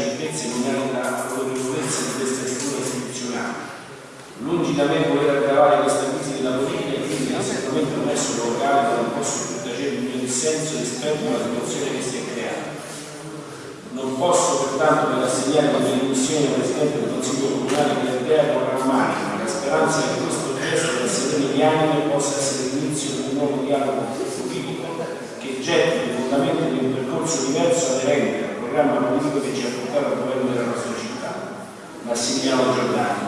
certezze che mi da dato di questa figura istituzionale. Lungi da me voler aggravare questa crisi della politica e quindi assolutamente non è solo locale, non posso più tacere il mio dissenso rispetto alla situazione che si è creata. Non posso pertanto per assegnare la mia dimissione al Presidente del Consiglio Comunale di Ardea con ma la speranza che questo gesto della serena di anime possa essere l'inizio di un nuovo dialogo politico che getti il fondamento di un percorso diverso aderente programma politico che ci ha portato al governo della nostra città. Massimiliano Giordani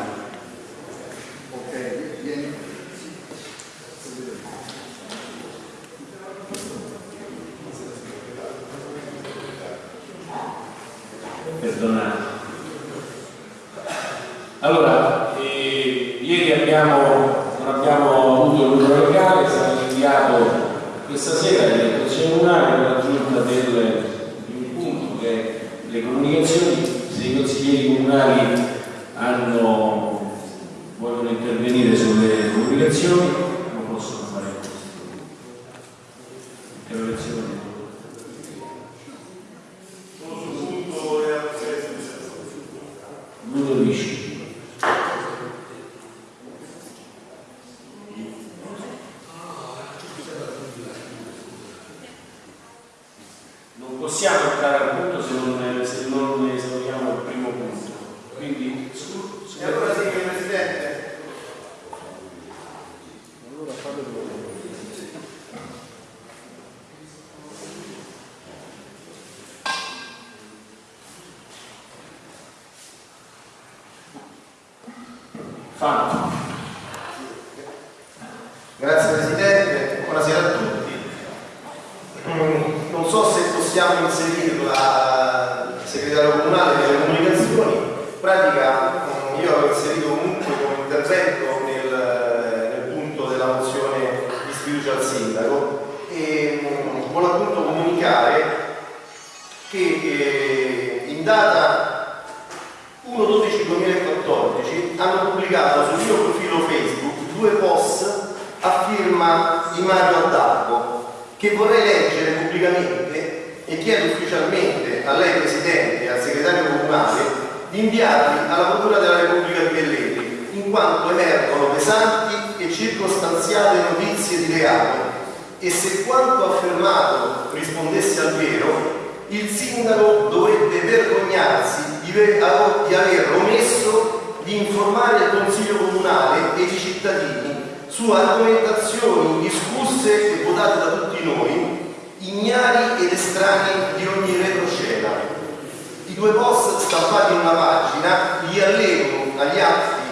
due post stampati in una pagina li allego agli atti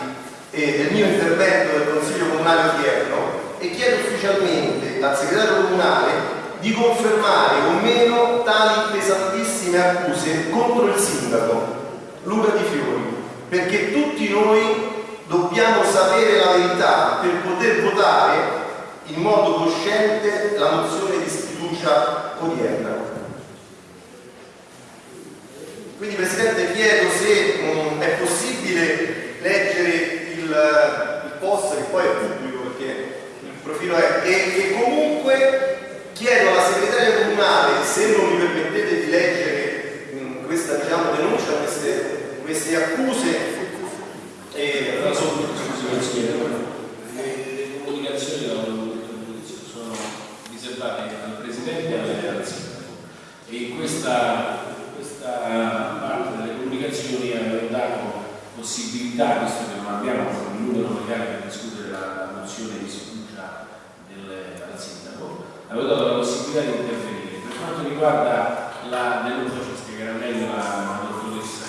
eh, del mio intervento del Consiglio Comunale odierno e chiedo ufficialmente al segretario comunale di confermare o meno tali pesantissime accuse contro il sindaco Luca Di Fiori perché tutti noi dobbiamo sapere la verità per poter votare in modo cosciente la mozione di sfiducia odierna. Quindi Presidente chiedo se mh, mm, è possibile leggere il, il, post che poi è pubblico perché il profilo è e, e comunque chiedo alla segretaria comunale se non mi permettete di leggere mh, mm, questa diciamo, denuncia, queste, queste accuse e, allora, sono, le comunicazioni sono riservate al Presidente e alle e questa parte delle comunicazioni aveva dato possibilità, visto che non abbiamo il numero legale per discutere la, la mozione di sfiducia al sindaco, aveva dato la possibilità di intervenire. Per quanto riguarda la denuncia, ci spiegherà meglio la, la dottoressa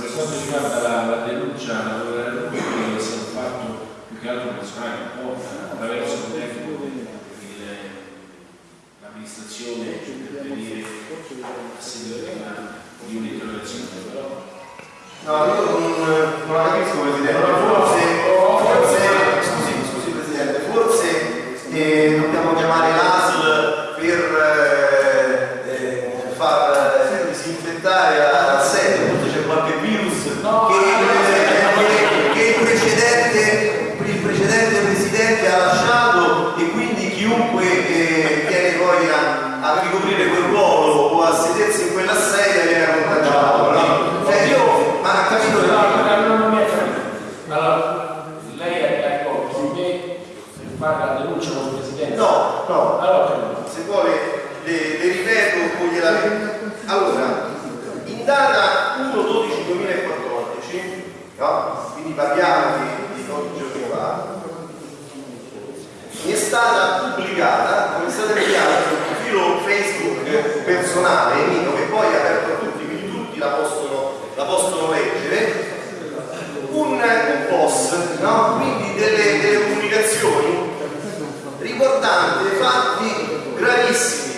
per quanto riguarda la, la denuncia, la denuncia che è fatto più che altro personale, un po' attraverso il tempo l'amministrazione intervenire a seguito di una di un'interrogazione, però. No, io non, non la capisco Presidente, forse, forse, scusi, scusi Presidente, forse eh, dobbiamo chiamare l'ASL per eh, eh, far eh, disinfettare la sede, forse c'è qualche virus no, che, che, che il, precedente, il precedente Presidente ha lasciato e quindi chiunque eh, viene poi a, a ricoprire quel ruolo o a sedersi in quella sedia Cioè io, ma ha capito che... No, non mi ha capito. Allora, lei è d'accordo con me fare la denuncia con il Presidente? No, no. Allora, se vuole le, le ripeto o gliela Allora, in data 1-12-2014, no? quindi parliamo di, di pochi giorni fa, mi è stata pubblicata, come state inviata sul profilo Facebook personale mio, che poi è aperto a tutti, quindi tutti la possono, la possono leggere, un, un post, no? quindi delle, delle comunicazioni riguardanti fatti gravissimi.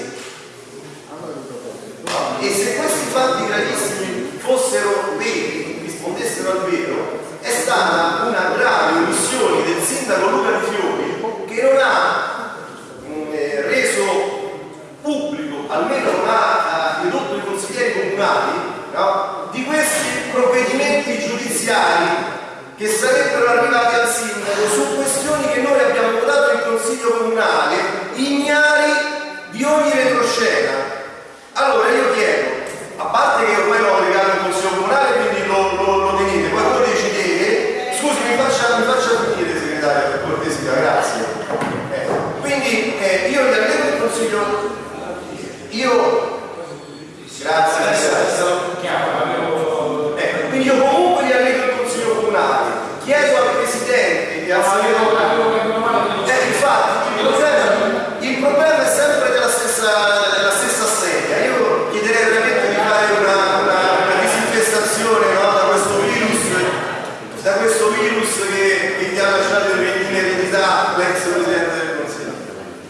E se questi fatti gravissimi fossero veri, rispondessero al vero, è stata una grave omissione del sindaco Luca Di Fiori che non ha mh, mm, eh, reso pubblico, almeno non ha ridotto i consiglieri comunali, no? di questi provvedimenti giudiziari che sarebbero arrivati al sindaco su questioni che noi abbiamo votato in consiglio comunale, ignari di ogni retroscena. Allora io chiedo, a parte che ormai l'ho legato in consiglio comunale, quindi lo, lo, lo tenete, poi voi decidete, scusi mi faccia, mi faccia finire segretario per cortesia, grazie. Quindi eh, io gli allievo del consiglio, io, grazie, eh, quindi io comunque gli allievo del consiglio comunale, chiedo al presidente e al segretario, eh, infatti, il problema, il problema è sempre della stessa, della stessa sedia, io chiederei veramente di fare una, una, una disinfestazione no, da questo virus, da questo virus che, che ti ha lasciato in eredità l'ex presidente del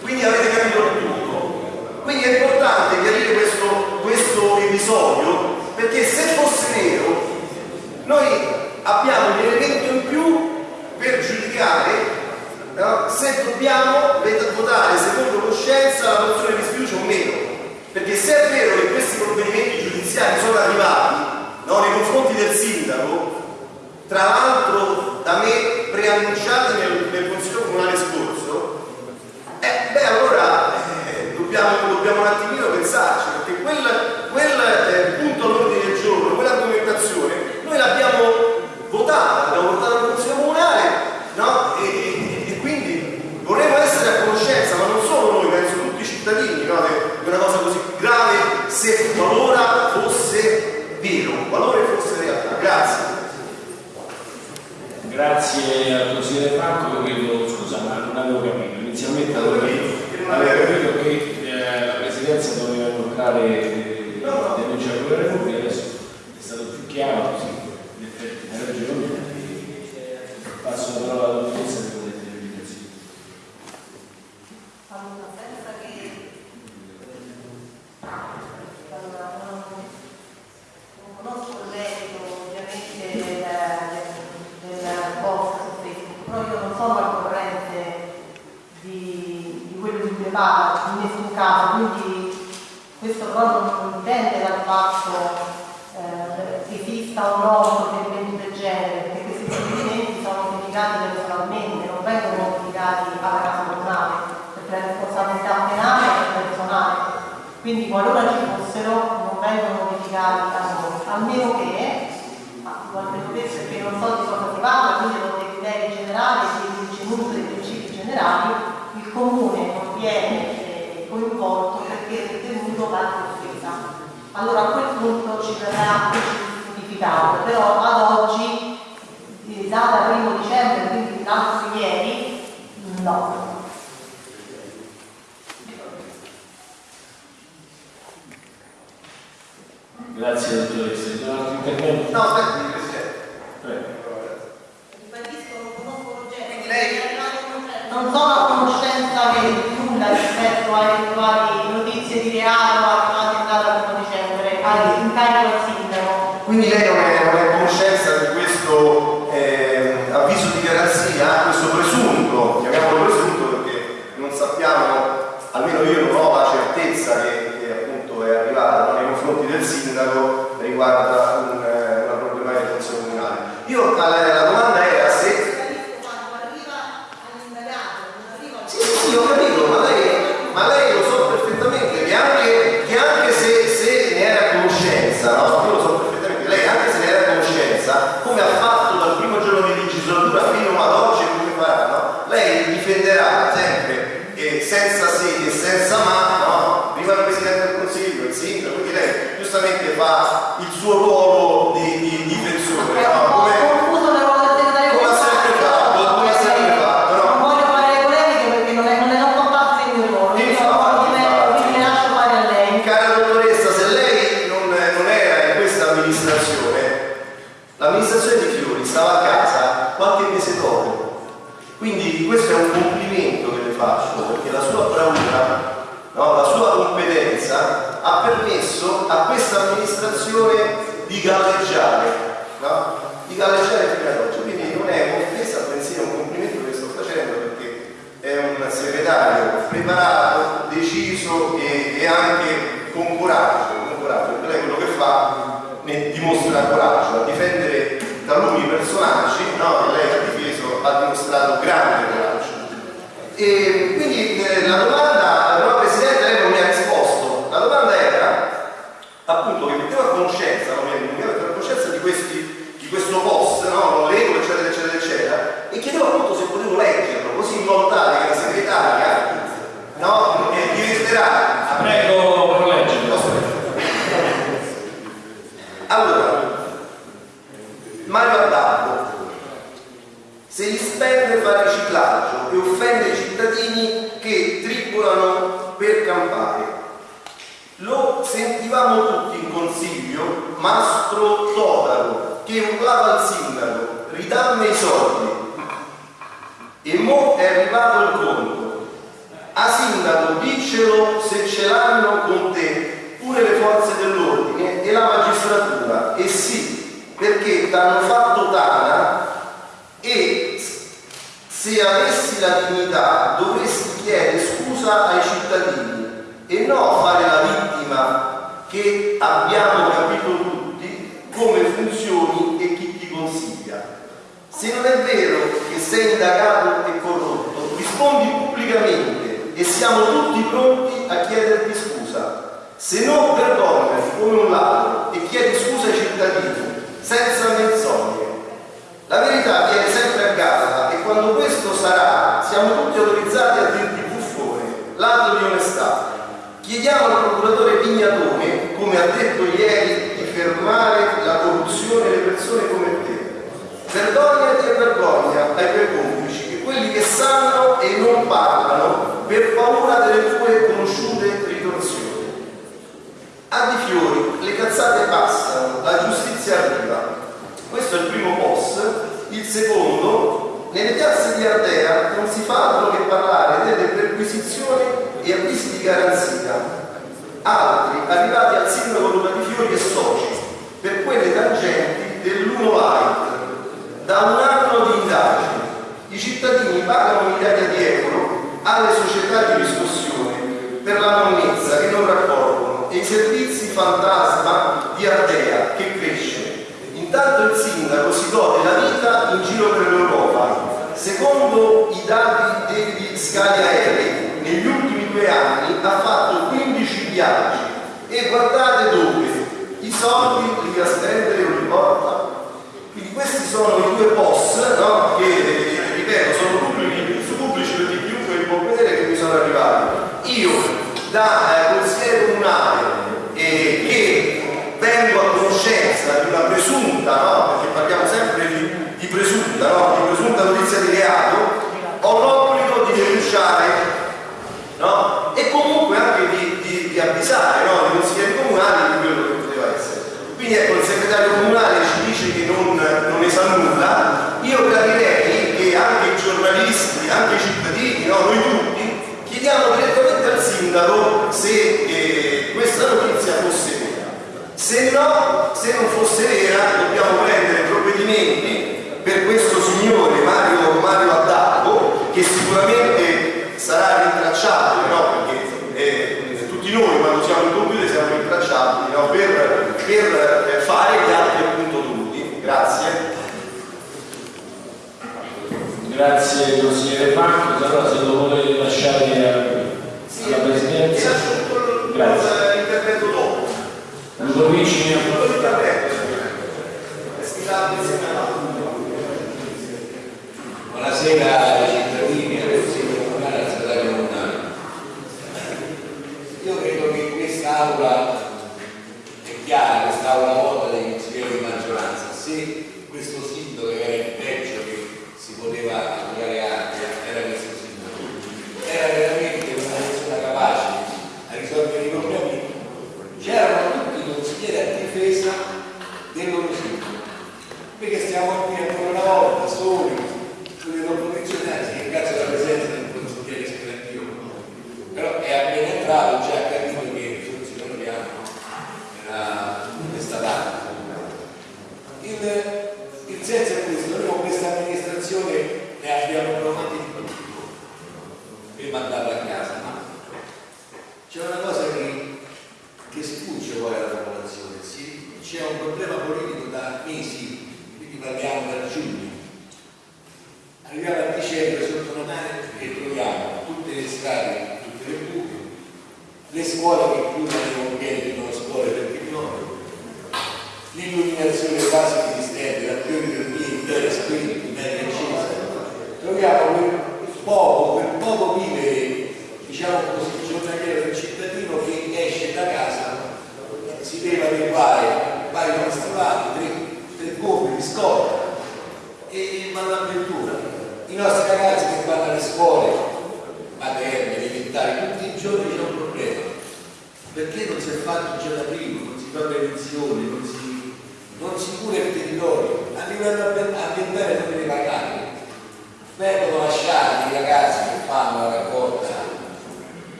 quindi avete capito tutto. Quindi è importante chiarire questo, questo episodio perché se fosse vero noi abbiamo un elemento in più per giudicare no? se dobbiamo votare secondo coscienza la mozione di sfiducia o meno. Perché se è vero che questi provvedimenti giudiziari sono arrivati no, nei confronti del sindaco, tra l'altro da me preannunciati nel, nel Consiglio Comunale scorso, eh, beh allora eh, dobbiamo, dobbiamo, un attimino pensarci, se qualora fosse vero, qualora fosse realtà. Grazie. Grazie al consigliere Franco, credo, scusa ma non avevo capito, inizialmente avevo capito, avevo capito che eh, la Presidenza doveva bloccare eh, no, no. denuncia con la Repubblica, adesso è stato più chiaro così, in effetti hai ragione, passo la parola alla caso, quindi questo proprio non dipende dal fatto eh, che esista un no un del genere, perché questi provvedimenti sono pubblicati personalmente, non vengono pubblicati alla casa comunale, perché la responsabilità penale è personale, quindi qualora ci fossero non vengono pubblicati da noi, a meno che, almeno questo perché non so di cosa si parla, quindi sono dei criteri generali, dei contenuti, dei principi generali, Allora a quel punto ci verrà notificato, però ad oggi, data 1 dicembre, quindi l'altro ieri, no. Grazie dottoressa. Ci sono altri interventi? No, aspetti, Presidente. Prego. Quindi lei Non sono a conoscenza di nulla rispetto a eventuali notizie di reato arrivate in data 1 dicembre, all'incarico al sindaco. Quindi lei non è, a conoscenza di questo eh, avviso di garanzia, questo presunto, chiamiamolo presunto perché non sappiamo, almeno io non ho la certezza che, che appunto è arrivata nei confronti del sindaco riguarda un, amministrazione di galleggiare, no? di galleggiare fino ad oggi. Quindi non è un'offesa, bensì un complimento che sto facendo perché è un segretario preparato, deciso e, e anche con coraggio, con coraggio, perché quello che fa ne dimostra coraggio a difendere taluni personaggi no, lei ha difeso, ha dimostrato grande coraggio. E quindi eh, la domanda, appunto che mettevo a conoscenza, no, mettevo a conoscenza di, questi, di questo post, no, lo leggo eccetera eccetera eccetera e chiedevo appunto se potevo leggerlo così in modo tale che la segretaria no, diventerà Prego, per leggerlo. allora, Mario Addabbo, se gli spende fa riciclaggio e offende i cittadini che tribolano per campare. Lo sentivamo tutti in consiglio, Mastro Totaro, che urlava al sindaco, ridammi i soldi. E mo è arrivato il conto. A sindaco, diccelo se ce l'hanno con te pure le forze dell'ordine e la magistratura. E sì, perché t'hanno fatto tana e se avessi la dignità dovresti chiedere scusa ai cittadini e no fare la vittima che abbiamo capito tutti come funzioni e chi ti consiglia. Se non è vero che sei indagato e corrotto, rispondi pubblicamente e siamo tutti pronti a chiederti scusa. Se no vergognati come un ladro e chiedi scusa ai cittadini, senza menzogne. La verità viene sempre a galla e quando questo sarà, siamo tutti autorizzati a dirti buffone, ladro di onestà. Chiediamo al procuratore Pignatone, come ha detto ieri, di fermare la corruzione e le persone come te. Vergognati e vergogna ai tuoi complici, che quelli che sanno e non parlano per paura delle tue conosciute ritorsioni. A di fiori, le cazzate passano, la giustizia arriva. Questo è il primo post. Il secondo, nelle piazze di Ardea non si fa altro che parlare delle perquisizioni e avvisi di garanzia, altri arrivati al sindaco Luca Di Fiori e soci per quelle tangenti dell'Uno Light. Da un anno di indagine i cittadini pagano migliaia di euro alle società di riscossione per la monnezza che non raccolgono e i servizi fantasma di Ardea che cresce. Intanto il sindaco si gode la vita in giro per l'Europa, secondo i dati degli Scalia Eric negli ultimi due anni ha fatto 15 viaggi e guardate dove i soldi li ha a spendere ogni volta quindi questi sono i due boss no? che eh, ripeto sono pubblici, su pubblici per di più quel potere che mi sono arrivati io da eh, consigliere comunale eh, che vengo a conoscenza di una presunta no? perché parliamo sempre di, di presunta no? di presunta notizia di reato ho l'obbligo no? e comunque anche di, di, di avvisare no? i consiglieri comunali di quello che poteva essere. Quindi ecco, il segretario comunale ci dice che non, non ne sa nulla, io capirei che anche i giornalisti, anche i cittadini, no? noi tutti, chiediamo direttamente al sindaco se eh, questa notizia fosse vera. Se no, se non fosse vera, dobbiamo prendere provvedimenti per questo signore Grazie consigliere Marco, allora se lo vuole lasciare a, sì, alla Presidenza. Grazie. L'intervento dopo. Ludovici. Buonasera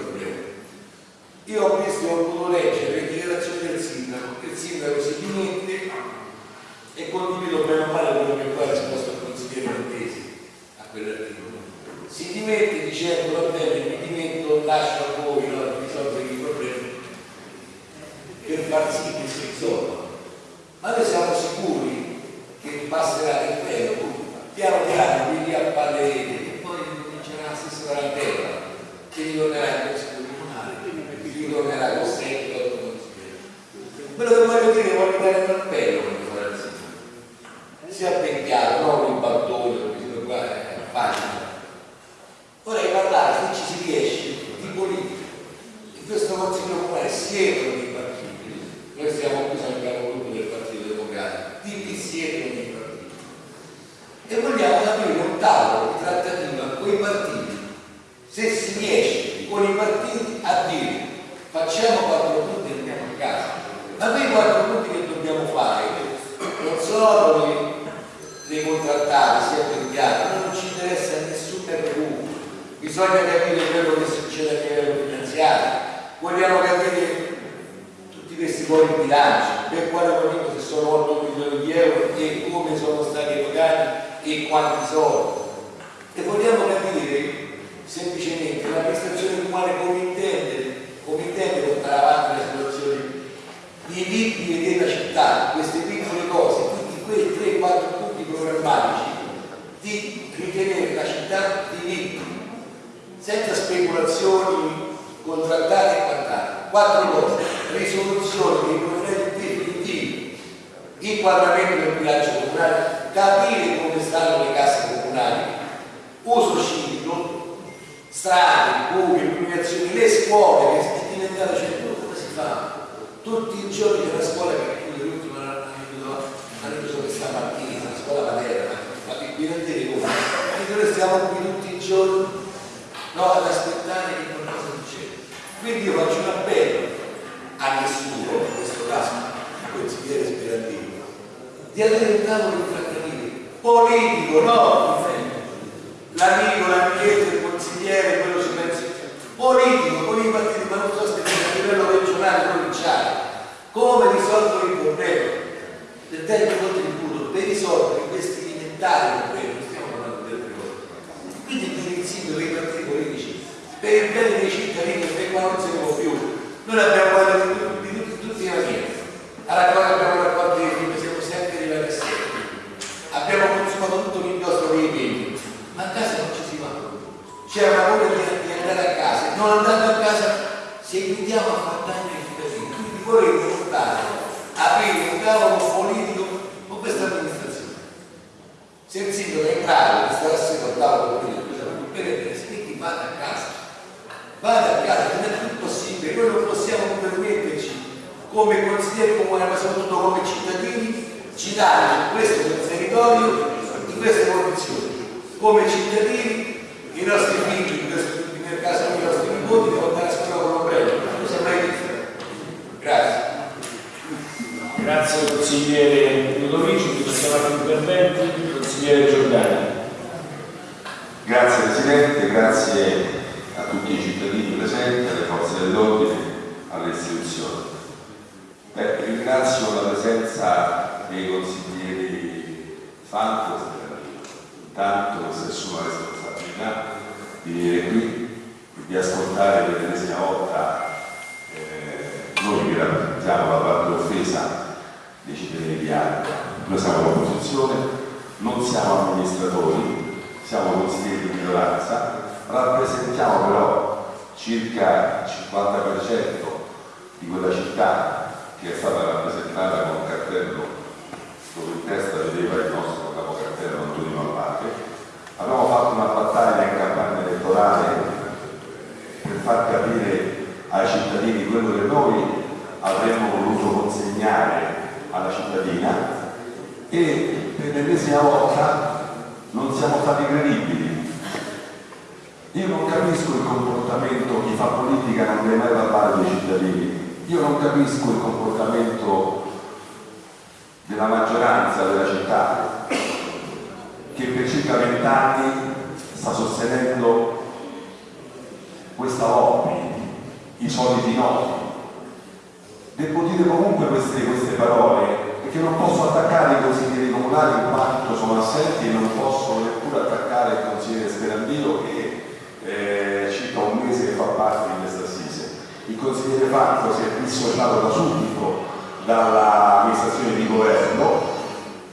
problema. Io ho visto, e ho potuto leggere le dichiarazioni del sindaco, che il sindaco si dimette e condivido bene o male quello che poi ha risposto il consigliere Montesi a quell'articolo. Si dimette dicendo va bene, mi dimetto, lascio C'è una voglia di, di andare a casa, non andando a casa se invitiamo a far danni ai cittadini. Quindi vorrei portare, aprire un tavolo politico con questa amministrazione. Se il sindaco è in grado di stare assieme al tavolo politico, per quindi vada a casa. Vada a casa, non è più possibile, noi non possiamo permetterci come consiglieri comunali, ma soprattutto come cittadini, citare su questo territorio in queste condizioni. Come cittadini, i nostri figli, nel caso i nostri nipoti, devono andare a scuola con l'ombrello. Non sembra differente. Grazie. Grazie consigliere Ludovici, passiamo altri interventi. Consigliere Giordani. Grazie Presidente, grazie a tutti i cittadini presenti, alle forze dell'ordine, alle istituzioni. Beh, ringrazio la presenza dei consiglieri Fanto Sterrino. Intanto si assume la responsabilità di venire qui, di ascoltare per l'ennesima volta eh, noi che rappresentiamo la parte offesa dei cittadini di Ardea. Noi siamo l'opposizione, non siamo amministratori, siamo consiglieri di minoranza, rappresentiamo però circa il 50% di quella città che è stata rappresentata con un cartello dove in testa vedeva il nostro capocartello Antonio Malvate. Abbiamo fatto elettorale per far capire ai cittadini quello che noi avremmo voluto consegnare alla cittadina e per l'ennesima volta non siamo stati credibili. Io non capisco il comportamento, chi fa politica non deve mai parlare dei cittadini. Io non capisco il comportamento della maggioranza della città che per circa vent'anni sta sostenendo questa lobby, i soliti noti. Devo dire comunque queste, queste parole perché non posso attaccare i consiglieri comunali in quanto sono assenti e non posso neppure attaccare il consigliere Sperandino che eh, circa un mese fa parte di questa assise. Il consigliere Franco si è dissociato da subito dall'amministrazione di governo,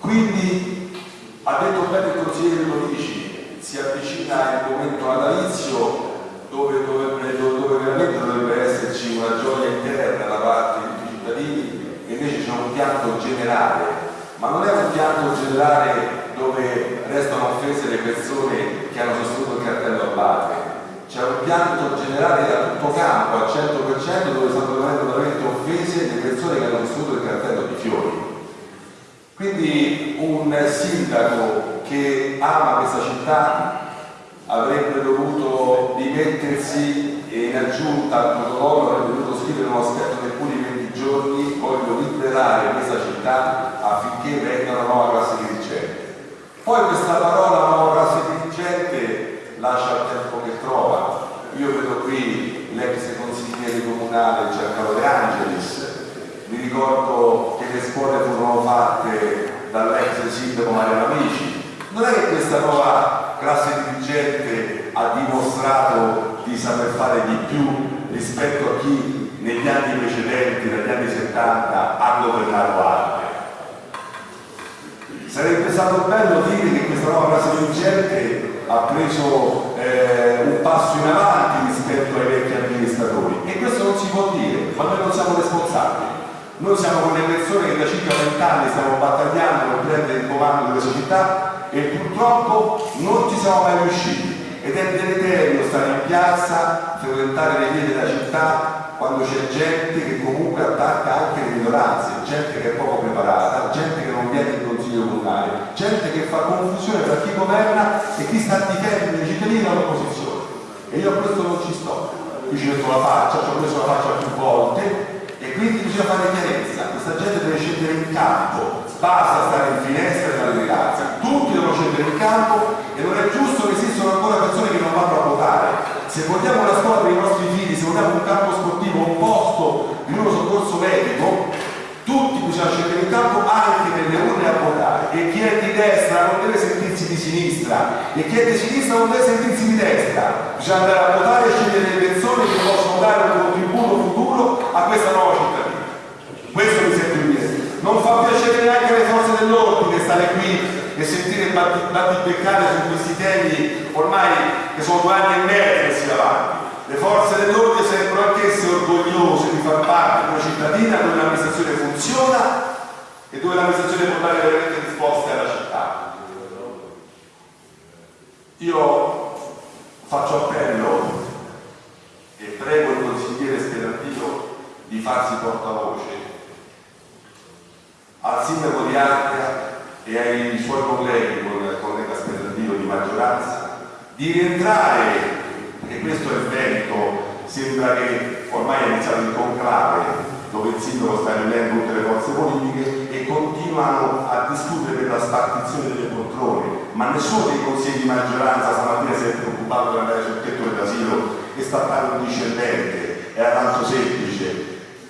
quindi ha detto bene il consigliere Ludovici, si avvicina il momento natalizio dove, dove, dove veramente dovrebbe esserci una gioia interna da parte di tutti i cittadini e invece c'è un pianto generale, ma non è un pianto generale dove restano offese le persone che hanno sostenuto il cartello Abate, c'è un pianto generale a tutto campo, al 100% dove stanno venendo veramente offese le persone che hanno sostenuto il cartello di fiori. Quindi un sindaco che ama questa città avrebbe dovuto dimettersi e in aggiunta al protocollo avrebbe dovuto scrivere uno aspetto dei puri 20 giorni voglio liberare questa città affinché venga una nuova classe dirigente. Poi questa parola nuova classe dirigente lascia il tempo che trova. Io vedo qui l'ex consigliere comunale Giancarlo De Angelis. Mi ricordo che le scuole furono fatte dall'ex sindaco Mario Amici. Non è che questa nuova classe dirigente ha dimostrato di saper fare di più rispetto a chi negli anni precedenti, negli anni 70, ha governato Arte. Sarebbe stato bello dire che questa nuova classe dirigente ha preso eh, un passo in avanti rispetto ai vecchi amministratori e questo non si può dire, ma noi non siamo responsabili. Noi siamo quelle persone che da circa 20 anni stiamo battagliando per prendere il comando delle società e purtroppo non ci siamo mai riusciti ed è deleterio stare in piazza, frequentare le vie della città quando c'è gente che comunque attacca anche le minoranze, gente che è poco preparata, gente che non viene in consiglio comunale, gente che fa confusione tra chi governa e chi sta a difendere i cittadini dall'opposizione. E io a questo non ci sto. Io ci metto la faccia, ci ho messo la faccia più volte e quindi bisogna fare chiarezza. Questa gente deve scendere in campo, basta stare in finestra e le grazie. Tutti devono scendere in campo e non è giusto che esistano ancora persone che non vanno a votare. Se votiamo la scuola per i nostri figli, se votiamo un campo sportivo, un posto di uno soccorso medico, tutti bisogna scendere in campo anche nelle urne a votare. E chi è di destra non deve sentirsi di sinistra. E chi è di sinistra non deve sentirsi di destra. Bisogna andare a votare e scegliere le persone che possono dare un contributo futuro a questa nuova cittadina. Questo mi dire non fa piacere neanche alle forze dell'ordine stare qui e sentire battibeccare su questi temi ormai che sono due anni e mezzo che si avanti le forze dell'ordine sembrano anch'esse orgogliose di far parte di una cittadina dove l'amministrazione funziona e dove l'amministrazione può dare veramente risposte alla città. Io faccio appello e prego il consigliere Sperantino di farsi portavoce al sindaco di Ardea e ai suoi colleghi, con il collega Sperantino di maggioranza, di rientrare e questo evento sembra che ormai è iniziato il conclave dove il sindaco sta riunendo tutte le forze politiche e continuano a discutere per la spartizione delle poltrone, ma nessuno dei consigli di maggioranza stamattina si è preoccupato di andare sul tetto dell'asilo e stappare un discendente, era tanto semplice.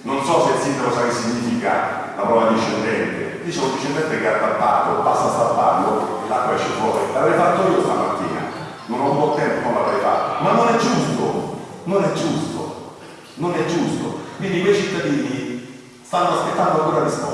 Non so se il sindaco sa che significa la prova discendente, dice un discendente che ha tappato, basta stapparlo e l'acqua esce fuori. L'avrei fatto io stamattina, non ho avuto tempo, non l'avrei fatto, ma non è giusto, non è giusto, non è giusto. Quindi quei cittadini stanno aspettando ancora risposte.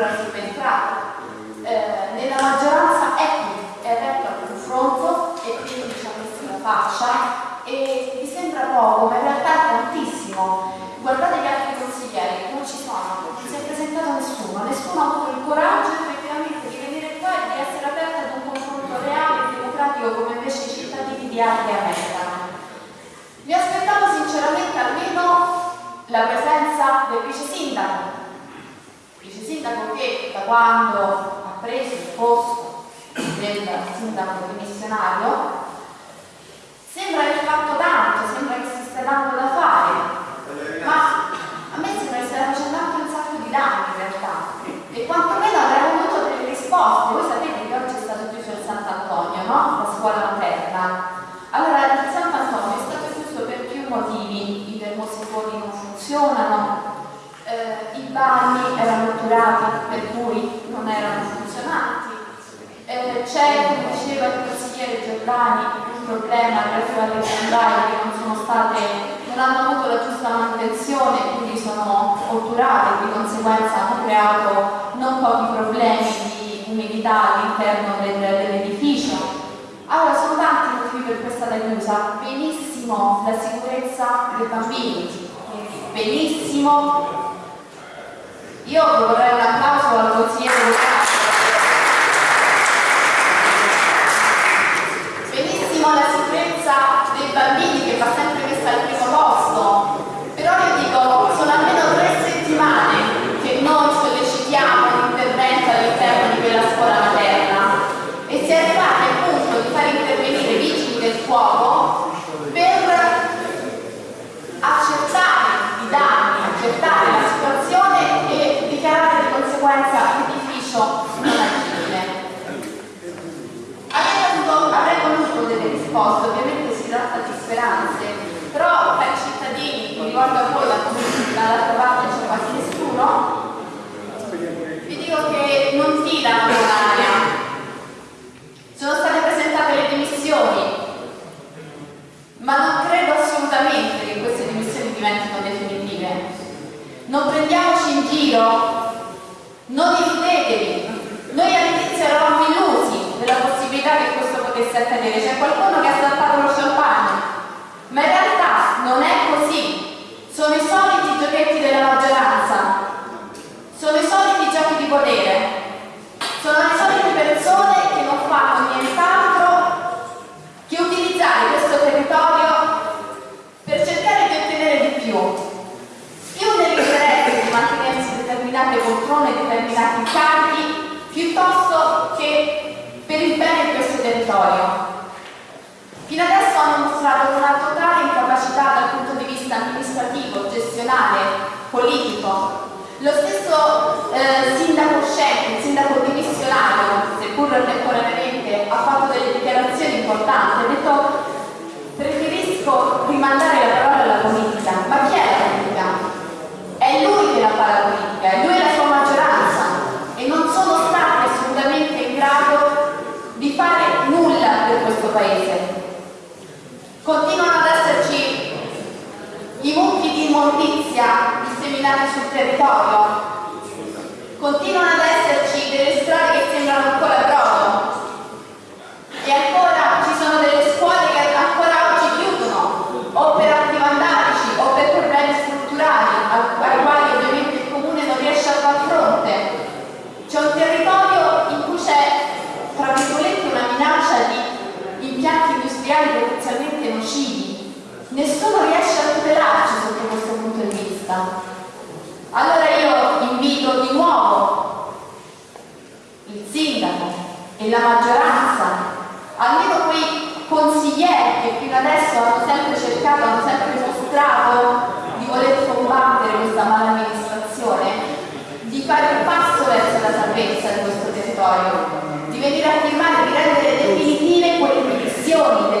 Pur subentrato, eh, nella maggioranza è è aperto al confronto e quindi ci ha messo la faccia e vi sembra poco, ma in realtà è tantissimo. Guardate gli altri consiglieri, non ci sono, non si è presentato nessuno, nessuno ha avuto il coraggio effettivamente di venire qua e di essere aperto ad un confronto reale e democratico come invece i cittadini di Arte americano. Mi aspettavo sinceramente almeno la presenza del vice sindaco, vice sindaco che da quando ha preso il posto del sindaco dimissionario sembra aver fatto tanto, sembra che si stia dando da fare, ma a me sembra che stia facendo anche un sacco di danni in realtà e quantomeno avrei avuto delle risposte. Voi sapete che oggi è stato chiuso il Sant'Antonio, no? La scuola materna. Allora il Sant'Antonio è stato chiuso per più motivi, i termosifoni non funzionano, eh, i bagni erano otturati per cui non erano funzionanti. Eh, c'è, come diceva il consigliere Giordani, un problema relativo alle grondaie che non sono state, non hanno avuto la giusta manutenzione, quindi sono otturate, di conseguenza hanno creato non pochi problemi di umidità all'interno del- dell'edificio. Allora, sono tanti i motivi per stata chiusa. Benissimo la sicurezza dei bambini, benissimo. Io vorrei un applauso al consigliere locale. Benissimo la sicurezza dei bambini che va sempre messa al primo posto, però io dico, sono almeno tre settimane che noi sollecitiamo l'intervento all'interno di quella scuola materna e si è arrivati al punto di far intervenire i vigili del fuoco per accertare i danni, accertare la situazione e dichiarare di conseguenza l'edificio non agibile. Avrei, avuto- avrei voluto delle risposte, ovviamente si tratta di speranze, però per i cittadini, mi ricordo a voi, la comunità dall'altra parte c'è quasi nessuno, vi dico che non tirano l'aria. Sono state presentate le dimissioni, ma non credo assolutamente che queste dimissioni diventino definitive. Non giro, non illudetevi. Noi all'inizio eravamo illusi della possibilità che questo potesse accadere. C'è qualcuno che ha saltato lo champagne, ma in realtà non è così. Sono i soliti giochetti della maggioranza, sono i soliti giochi di potere, sono le solite persone che non fanno nient'altro che utilizzare questo territorio per cercare di ottenere di più, più nell'interesse di mantenersi determinate poltrone, determinati incarichi, piuttosto che per il bene di questo territorio. Fino adesso hanno mostrato una totale incapacità dal punto di vista amministrativo, gestionale, politico. Lo stesso eh, sindaco uscente, il sindaco dimissionario, seppur temporaneamente, ha fatto delle dichiarazioni importanti, ha detto preferisco rimandare la parola alla politica. Ma chi è la politica? È lui che la fa la politica, è lui la sua maggioranza e non sono stati assolutamente in grado di fare nulla per questo paese. Continuano ad esserci i mucchi di immondizia disseminati sul territorio, continuano ad esserci delle strade che sembrano ancora brodo e ancora ci sono delle scuole che ancora oggi chiudono o per atti vandalici o per problemi strutturali al- ai quali ovviamente il comune non riesce a far fronte. C'è un territorio in cui c'è, tra virgolette, una minaccia di impianti industriali potenzialmente nocivi. Nessuno riesce a tutelarci sotto questo punto di vista. Allora io invito di nuovo il sindaco e la maggioranza, almeno quei consiglieri che fino adesso hanno sempre cercato, hanno sempre mostrato di voler combattere questa mala amministrazione, di fare un passo verso la salvezza di questo territorio, di venire a firmare, di rendere definitive quelle dimissioni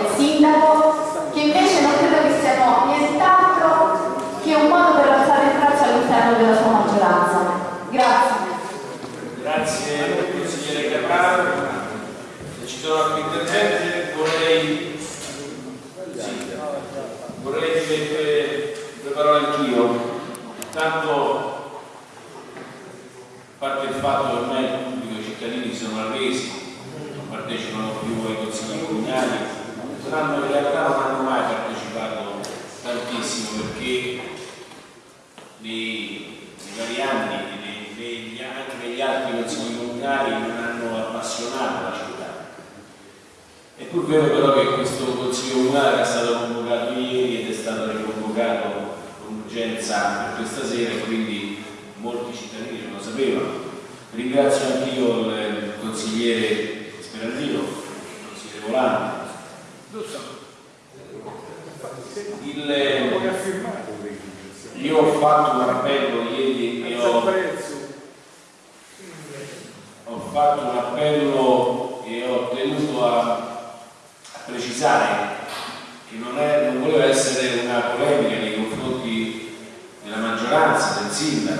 tanto a parte il fatto che ormai i cittadini sono arresi non partecipano più ai consigli comunali saranno in realtà non hanno mai partecipato tantissimo perché nei, vari anni nei, negli, anche negli altri consigli comunali non hanno appassionato la città. È pur vero però che questo consiglio comunale è stato convocato ieri ed è stato riconvocato urgenza per questa sera e quindi molti cittadini non lo sapevano. Ringrazio anch'io il consigliere Sperandino, il consigliere Volante. Il, io ho fatto un appello ieri e ho, ho fatto un appello e ho tenuto a, a precisare che non, è, non voleva essere una polemica nei confronti maggioranza,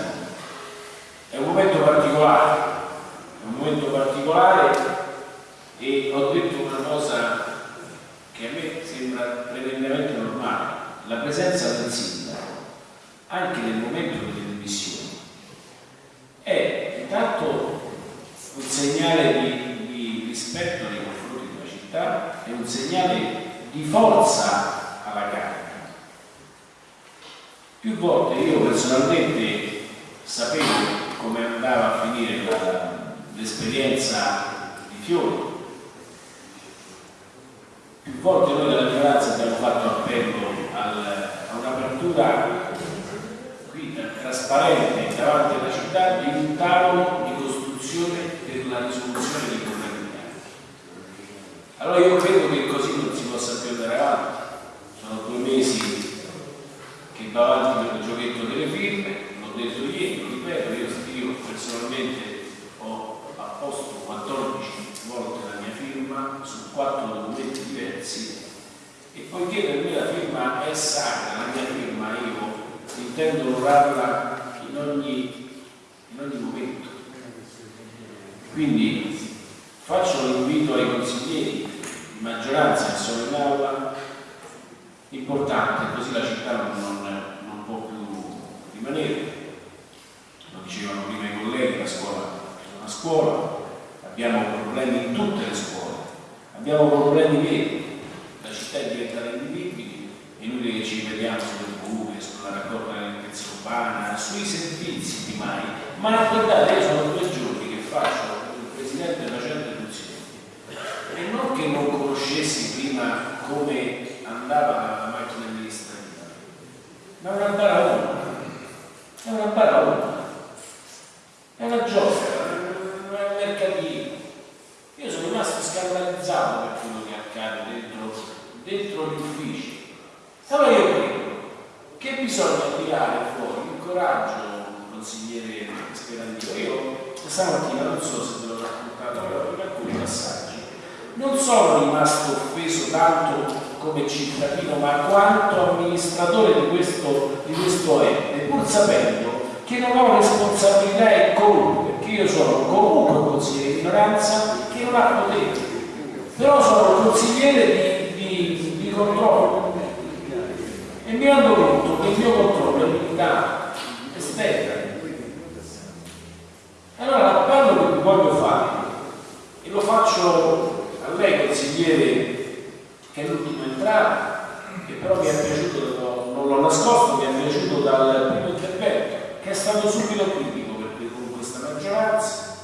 però mi è piaciuto, non l'ho nascosto, mi è piaciuto dal primo intervento, che è stato subito critico perché con questa maggioranza,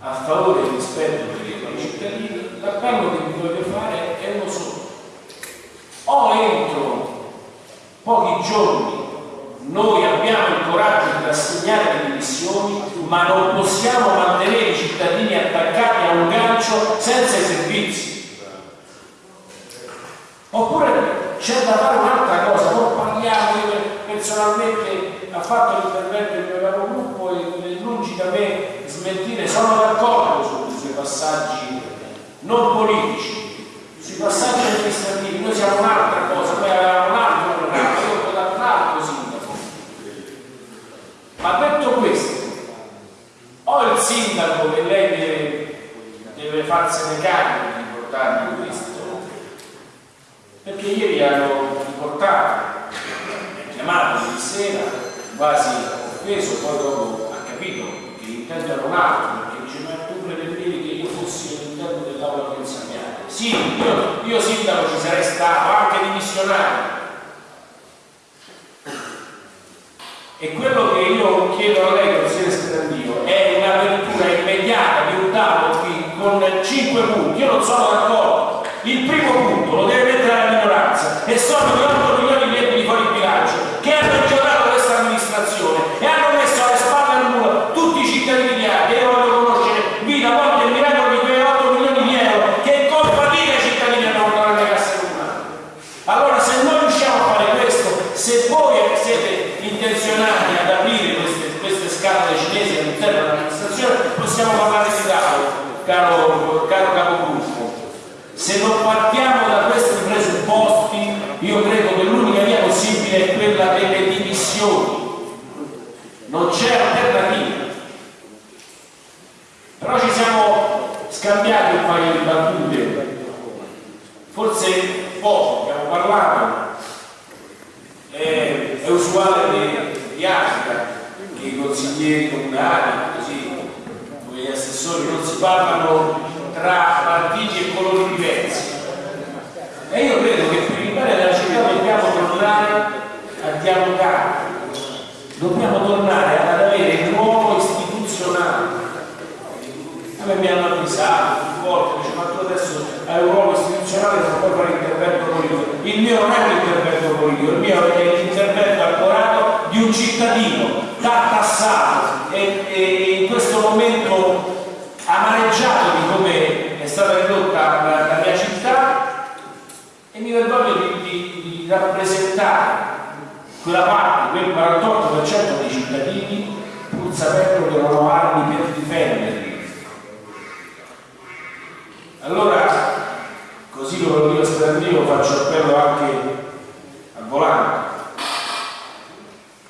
a favore e rispetto per i cittadini, l'appello che vi voglio fare è uno solo. O entro pochi giorni noi abbiamo il coraggio di rassegnare le dimissioni, ma non possiamo mantenere i cittadini attaccati a un gancio senza i servizi. Oppure c'è da fare un'altra cosa, non parliamo, io personalmente ha fatto l'intervento il mio capogruppo e lungi da me smentire, sono d'accordo sui passaggi non politici, sui passaggi amministrativi, noi siamo un'altra cosa, noi avevamo un altro programma, io ho dato un altro sindaco. Ma detto questo, o il sindaco che lei deve, deve farsene carico di portargli questo, perché ieri hanno riportato, chiamato ieri sera, quasi offeso, poi dopo ha capito che che intende non altro, perché dice ma tu pretendevi che io fossi all'interno dell'aula di insegnante. Sì, io, io sindaco ci sarei stato, anche dimissionario. E quello che io chiedo a lei, consigliere Scandio, è un'apertura immediata di un tavolo qui con cinque punti. Io non sono d'accordo. Il primo punto lo deve mettere la minoranza. E sono di 8 milioni di euro di fuori bilancio che hanno giocato questa amministrazione e hanno messo alle spalle al muro tutti i cittadini di Ardea. Io voglio conoscere vita, morte e miracolo di quei 8 milioni di euro che con fatica i cittadini hanno portato nelle casse comunali. Allora se noi riusciamo a fare questo, se voi siete intenzionati ad aprire queste, queste scatole cinesi all'interno dell'amministrazione, possiamo parlare di tavolo, caro, caro capogruppo. Se non partiamo da questi presupposti, io credo che l'unica via possibile è quella delle dimissioni. Non c'è alternativa. Però ci siamo scambiati un paio di battute, forse poco, abbiamo parlato. Usuale di, Africa che i consiglieri comunali, così come gli assessori, non si parlano tra partiti e colori diversi. E io credo che per il bene della città dobbiamo tornare a dialogare, dobbiamo tornare ad avere un ruolo istituzionale. A me mi hanno avvisato più volte, dice ma tu adesso hai un ruolo istituzionale non puoi fare intervento politico. Il mio non è un intervento politico, il mio è l'intervento cittadino tartassato e, e in questo momento amareggiato di come è stata ridotta la, la mia città e mi vergogno di, di, di rappresentare quella parte, quel 48% dei cittadini pur sapendo che non ho armi per difenderli. Allora, così come lo dico Sperandino, faccio appello anche al volante.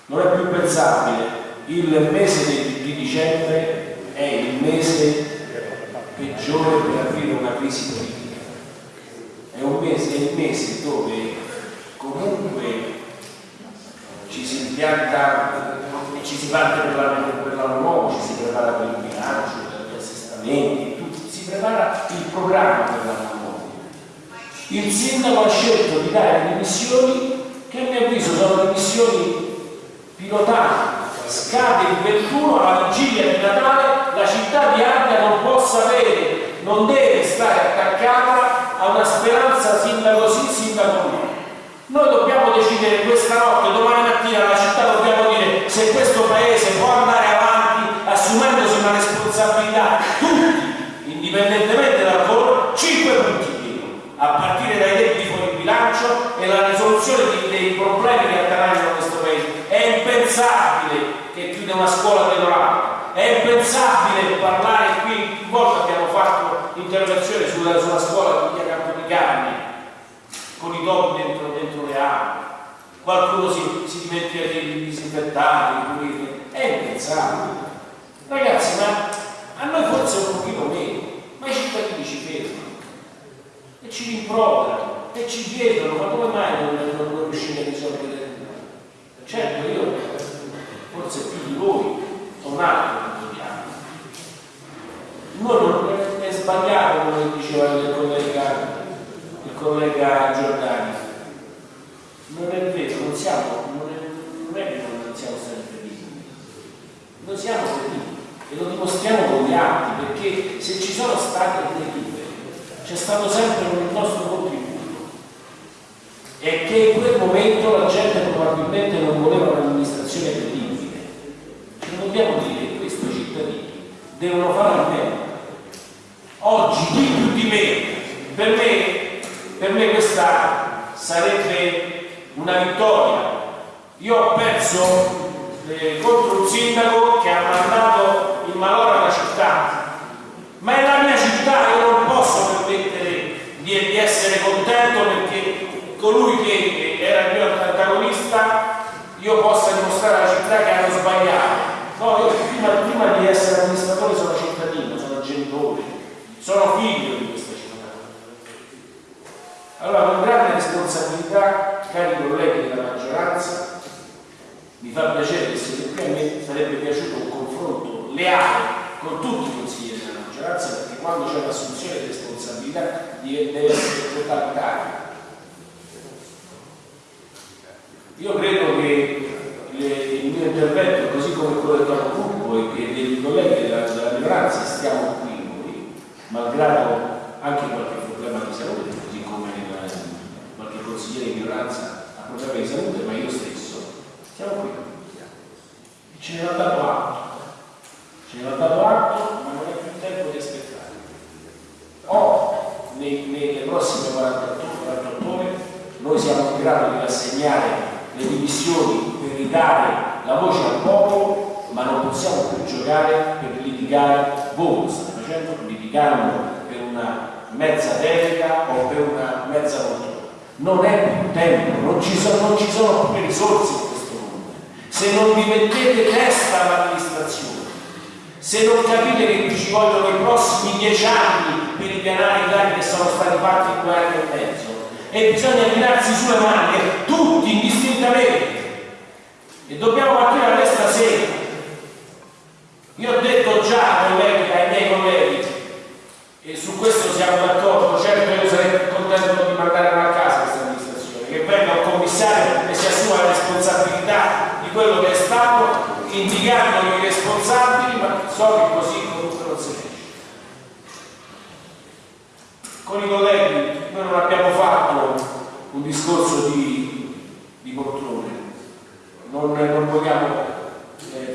Non è più pensabile il mese di, di dicembre è il mese peggiore per aprire una crisi politica. È un mese, è il mese dove comunque ci si impianta, ci si parte per l'anno, nuovo, ci si prepara per il bilancio, per gli assestamenti, si prepara il programma per l'anno nuovo. Il sindaco ha scelto di dare delle missioni che a mio avviso sono delle pilotate scade il 21 alla vigilia di Natale, la città di Ardea non può sapere, non deve stare attaccata a una speranza sindaco sì, sindaco no. Noi dobbiamo decidere questa notte, domani mattina alla città dobbiamo dire se questo paese può andare avanti assumendosi una responsabilità, tutti, indipendentemente dal colore, 5 punti a partire dai debiti fuori bilancio e la risoluzione dei problemi che. È impensabile che chiude una scuola pedonale, è impensabile parlare qui, più volte abbiamo fatto interrogazioni sulla, sulla scuola di via Campo di Carni, con i topi dentro, dentro le aule, qualcuno si, si dimentica di disinfettare, di è impensabile. Ragazzi, ma a noi forse un pochino meno, ma i cittadini ci fermano e ci rimproverano e ci chiedono ma come mai non, non, non riuscite a risolvere? Certo, io forse più di voi un altro noi non è sbagliato come diceva il collega, il collega Giordani. Non è vero, non siamo non è, non è che non siamo sempre vivi. Noi siamo feriti e lo dimostriamo con gli atti perché se ci sono state derive c'è stato sempre il nostro contributo. E che in quel momento la gente probabilmente non voleva un'amministrazione credibile. Dobbiamo dire che questi cittadini devono fare almeno. Oggi di più di me, per me, per me questa sarebbe una vittoria. Io ho perso eh, contro un sindaco che ha mandato in malora la città, ma è la mia città, io non posso permettere di, di essere contento perché colui che era il mio antagonista io possa dimostrare alla città che hanno sbagliato. No, io prima, prima di essere amministratore sono cittadino, sono genitore, sono figlio di questa città. Allora, con grande responsabilità, cari colleghi della maggioranza, mi fa piacere che siete qui, a me sarebbe piaciuto un confronto leale con tutti i consiglieri della maggioranza perché quando c'è un'assunzione di responsabilità deve essere totalitaria. Io credo che le, il mio intervento, così come quello del capogruppo e che dei colleghi della, della minoranza stiamo qui noi, malgrado anche qualche problema di salute, così come qualche consigliere di minoranza ha problemi di salute, ma io stesso, siamo qui. Ce ne ha dato atto. Ce ne ha dato atto, ma non è più tempo di aspettare. O nei, nelle prossime 48, 48 ore noi siamo in grado di rassegnare le dimissioni per ridare la voce al popolo, ma non possiamo più giocare per litigare, voi facendo, litigando per una mezza delega o per una mezza poltrona. Non è più tempo, non ci, sono, non ci sono più risorse in questo mondo. Se non vi mettete testa all'amministrazione, se non capite che ci vogliono i prossimi dieci anni per ripianare i danni che sono stati fatti in due anni e mezzo, e bisogna tirarsi sulle maniche tutti indistintamente e dobbiamo partire da questa sera io ho detto già colleghi, ai miei colleghi e su questo siamo d'accordo. Certo io sarei contento di mandare a casa questa amministrazione che venga un commissario e si assuma la responsabilità di quello che è stato indicando i responsabili ma so che così comunque non si riesce con i colleghi noi non abbiamo fatto un discorso di, di poltrone, non, non vogliamo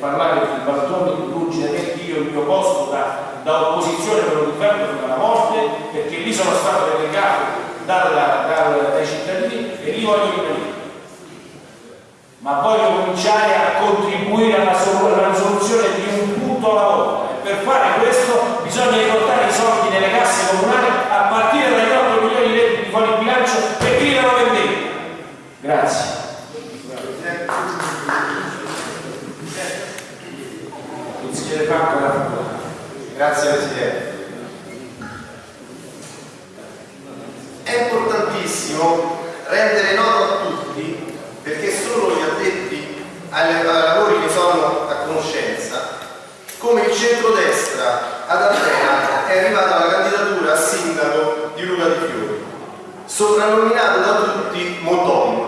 parlare di baltoni di né io il mio posto da, da opposizione per lo difendo fino alla morte perché lì sono stato delegato dai cittadini e lì voglio rimanere. Ma voglio cominciare a contribuire alla, risoluzione di un punto alla volta. E per fare questo bisogna riportare i soldi nelle casse comunali a partire dagli 8 milioni di euro di fuori bilancio per chi non Grazie. Consigliere Franco Grazie Presidente. È importantissimo rendere noto a tutti, perché solo gli addetti ai, lavori ne sono a conoscenza, come il centrodestra ad Atena è arrivata la candidatura a sindaco di Luca di Fiori, soprannominato da tutti Modon.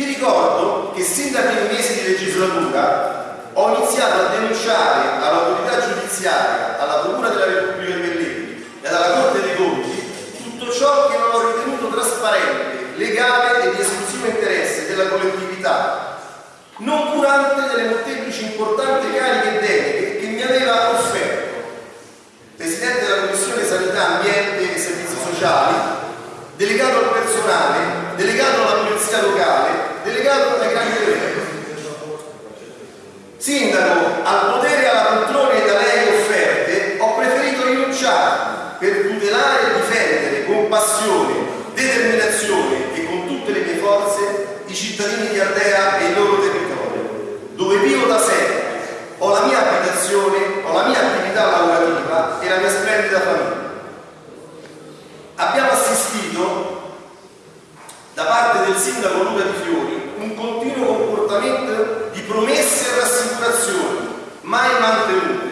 Vi ricordo che sin dai primi mesi di legislatura ho iniziato a denunciare all'autorità giudiziaria, alla Procura della Repubblica di Bellini e alla Corte dei Conti tutto ciò che non ho ritenuto trasparente, legale e di esclusivo interesse della collettività, non curante delle molteplici importanti cariche e deleghe che mi aveva offerto. Presidente della Commissione Sanità, Ambiente e Servizi Sociali, delegato al personale Sindaco, al potere e alla poltrone da lei offerte, ho preferito rinunciare per tutelare e difendere con passione, determinazione e con tutte le mie forze i cittadini di Ardea e il loro territorio, dove vivo da sempre, ho la mia abitazione, ho la mia attività lavorativa e la mia splendida famiglia. Abbiamo assistito da parte del sindaco Luca Di Fiori un continuo comportamento promesse e rassicurazioni mai mantenute.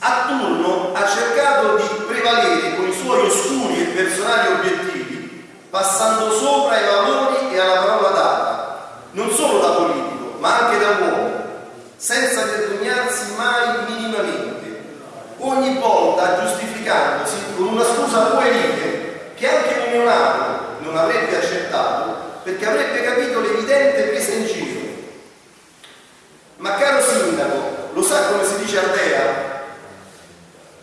A turno ha cercato di prevalere con i suoi oscuri e personali obiettivi, passando sopra ai valori e alla parola data, non solo da politico, ma anche da uomo, senza vergognarsi mai minimamente, ogni volta giustificandosi con una scusa puerile che anche un neonato non avrebbe accettato perché avrebbe capito l'evidente presa in giro ma caro sindaco, lo sa come si dice Ardea?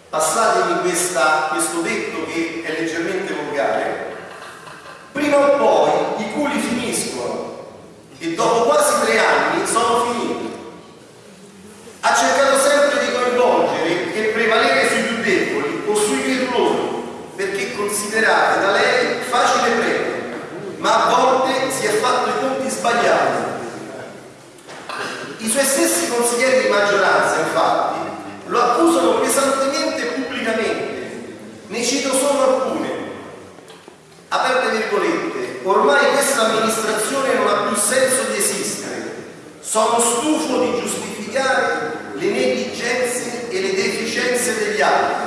Passatemi questa, questo detto che è leggermente volgare. Prima o poi i culi finiscono e dopo quasi tre anni sono finiti. Ha cercato sempre di coinvolgere e prevalere sui più deboli o sui virtuosi perché considerate da lei facile prendere, ma a volte si è fatto i conti sbagliati. Suoi stessi consiglieri di maggioranza, infatti, lo accusano pesantemente e pubblicamente. Ne cito solo alcune. Aperte virgolette, ormai questa amministrazione non ha più senso di esistere. Sono stufo di giustificare le negligenze e le deficienze degli altri.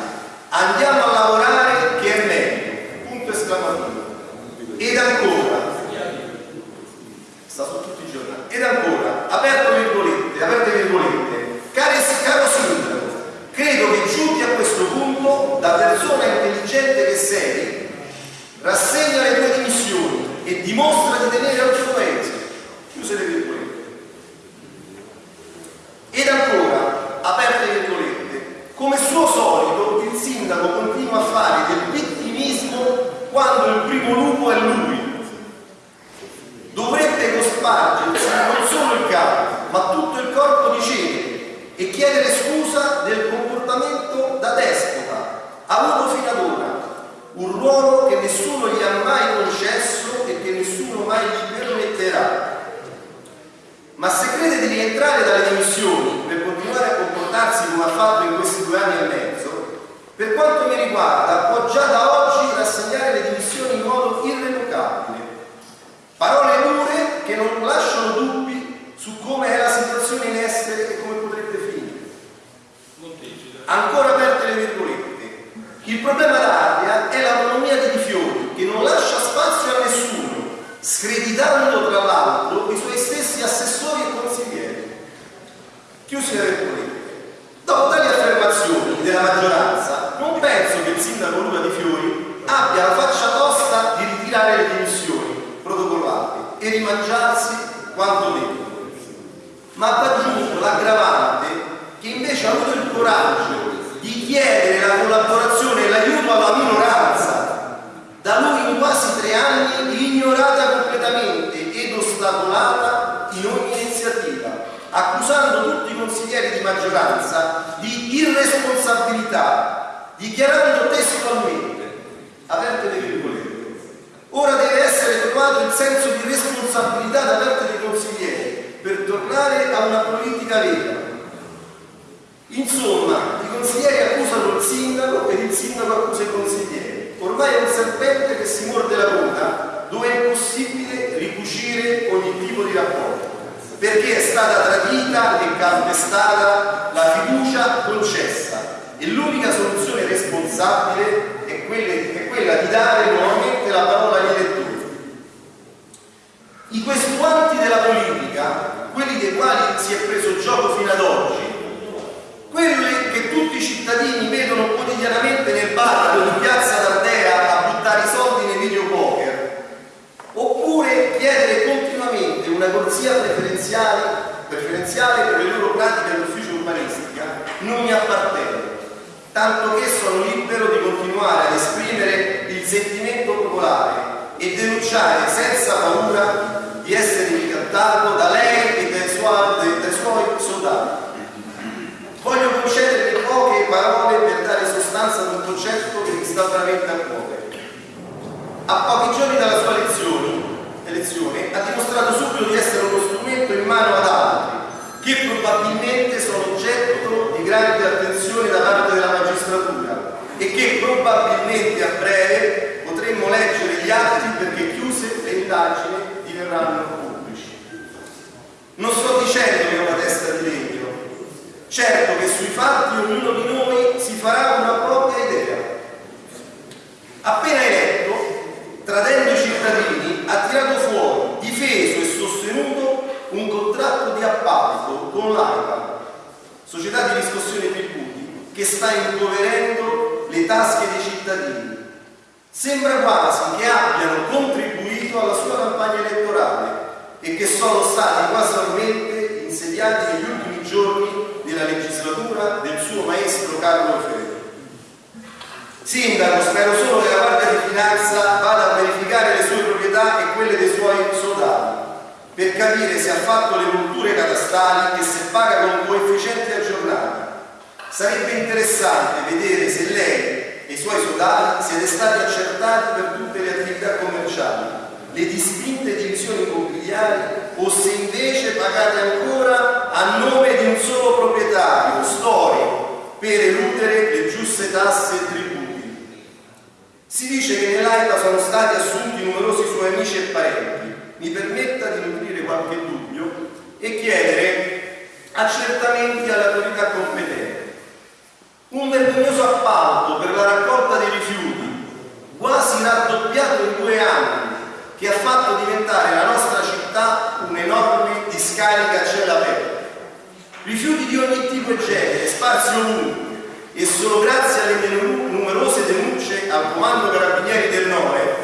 Andiamo a lavorare che è meglio. Punto esclamativo. Ed ancora, sta su tutti i giornali, ed ancora, aperto virgolette, aperte virgolette, cari, caro sindaco, credo che giunti a questo punto, da persona intelligente che sei, rassegna le tue dimissioni e dimostra di tenere al tuo paese. Chiuse le virgolette. Ed ancora, aperte virgolette, come suo solito il sindaco continua a fare del vittimismo quando il primo lupo è lui. Cospargersi non solo il capo, ma tutto il corpo di cenere e chiedere scusa del comportamento da despota avuto fino ad ora, un ruolo che nessuno gli ha mai concesso e che nessuno mai gli permetterà. Ma se crede di rientrare dalle dimissioni per continuare a comportarsi come ha fatto in questi due anni e mezzo, per quanto mi riguarda può già da oggi rassegnare le dimissioni in modo irrevocabile. Parole dure che non lasciano dubbi su come è la situazione in essere e come potrebbe finire. Ancora aperte le virgolette. Il problema d'Ardea è l'autonomia di Di Fiori, che non lascia spazio a nessuno, screditando tra l'altro i suoi stessi assessori e consiglieri. Chiusi le virgolette. Dopo tali affermazioni della maggioranza, non penso che il sindaco Luca Di Fiori abbia la faccia tosta di ritirare le dimissioni e rimangiarsi quanto detto. Ma va aggiunto l'aggravante che invece ha avuto il coraggio di chiedere la collaborazione e l'aiuto alla minoranza, da lui in quasi tre anni ignorata completamente ed ostacolata in ogni iniziativa, accusando tutti i consiglieri di maggioranza di irresponsabilità, dichiarando testualmente, aperte le virgolette, ora deve essere trovato il senso di responsabilità da parte dei consiglieri per tornare a una politica vera. Insomma, i consiglieri accusano il sindaco ed il sindaco accusa i consiglieri. Ormai è un serpente che si morde la coda dove è impossibile ricucire ogni tipo di rapporto perché è stata tradita e calpestata la fiducia concessa e l'unica soluzione responsabile è quella, di dare nuovamente la parola agli elettori. I questuanti della politica, quelli dei quali si è preso gioco fino ad oggi, quelli che tutti i cittadini vedono quotidianamente nel bar di piazza d'Ardea a buttare i soldi nei videopoker, oppure chiedere continuamente una corsia preferenziale, preferenziale per le loro pratiche all'ufficio urbanistica, non mi appartengono, tanto che sono libero di continuare ad esprimere il sentimento popolare e denunciare senza paura di essere ricattato da lei e dai suoi, dai suoi soldati. Voglio concedervi poche parole per dare sostanza ad un concetto che mi sta veramente a cuore. A pochi giorni dalla sua elezione, elezione ha dimostrato subito di essere uno strumento in mano ad altri, che probabilmente sono oggetto di grande attenzione da parte della magistratura e che probabilmente a breve potremmo leggere gli atti perché chiuse le indagini diverranno pubblici. Non sto dicendo che è una testa di legno, certo che sui fatti ognuno di noi si farà una propria idea. Appena eletto, tradendo i cittadini, ha tirato fuori, difeso e sostenuto un contratto di appalto con l'AIPA, società di riscossione tributi, che sta impoverendo le tasche dei cittadini. Sembra quasi che abbiano contribuito alla sua campagna elettorale e che sono stati casualmente insediati negli ultimi giorni della legislatura del suo maestro Carlo Ferro. Sindaco, spero solo che la Guardia di Finanza vada a verificare le sue proprietà e quelle dei suoi soldati per capire se ha fatto le culture catastali e se paga con coefficienti aggiornati. Sarebbe interessante vedere se lei e i suoi soldati siete stati accertati per tutte le attività commerciali, le distinte divisioni immobiliari o se invece pagate ancora a nome di un solo proprietario storico per eludere le giuste tasse e tributi. Si dice che nell'AIPA sono stati assunti numerosi suoi amici e parenti. Mi permetta di nutrire qualche dubbio e chiedere accertamenti alle autorità competenti. Un vergognoso appalto per la raccolta dei rifiuti, quasi raddoppiato in due anni, che ha fatto diventare la nostra città un'enorme discarica a cielo aperto. Rifiuti di ogni tipo e genere, sparsi ovunque, e solo grazie alle numerose denunce al comando carabinieri del Nove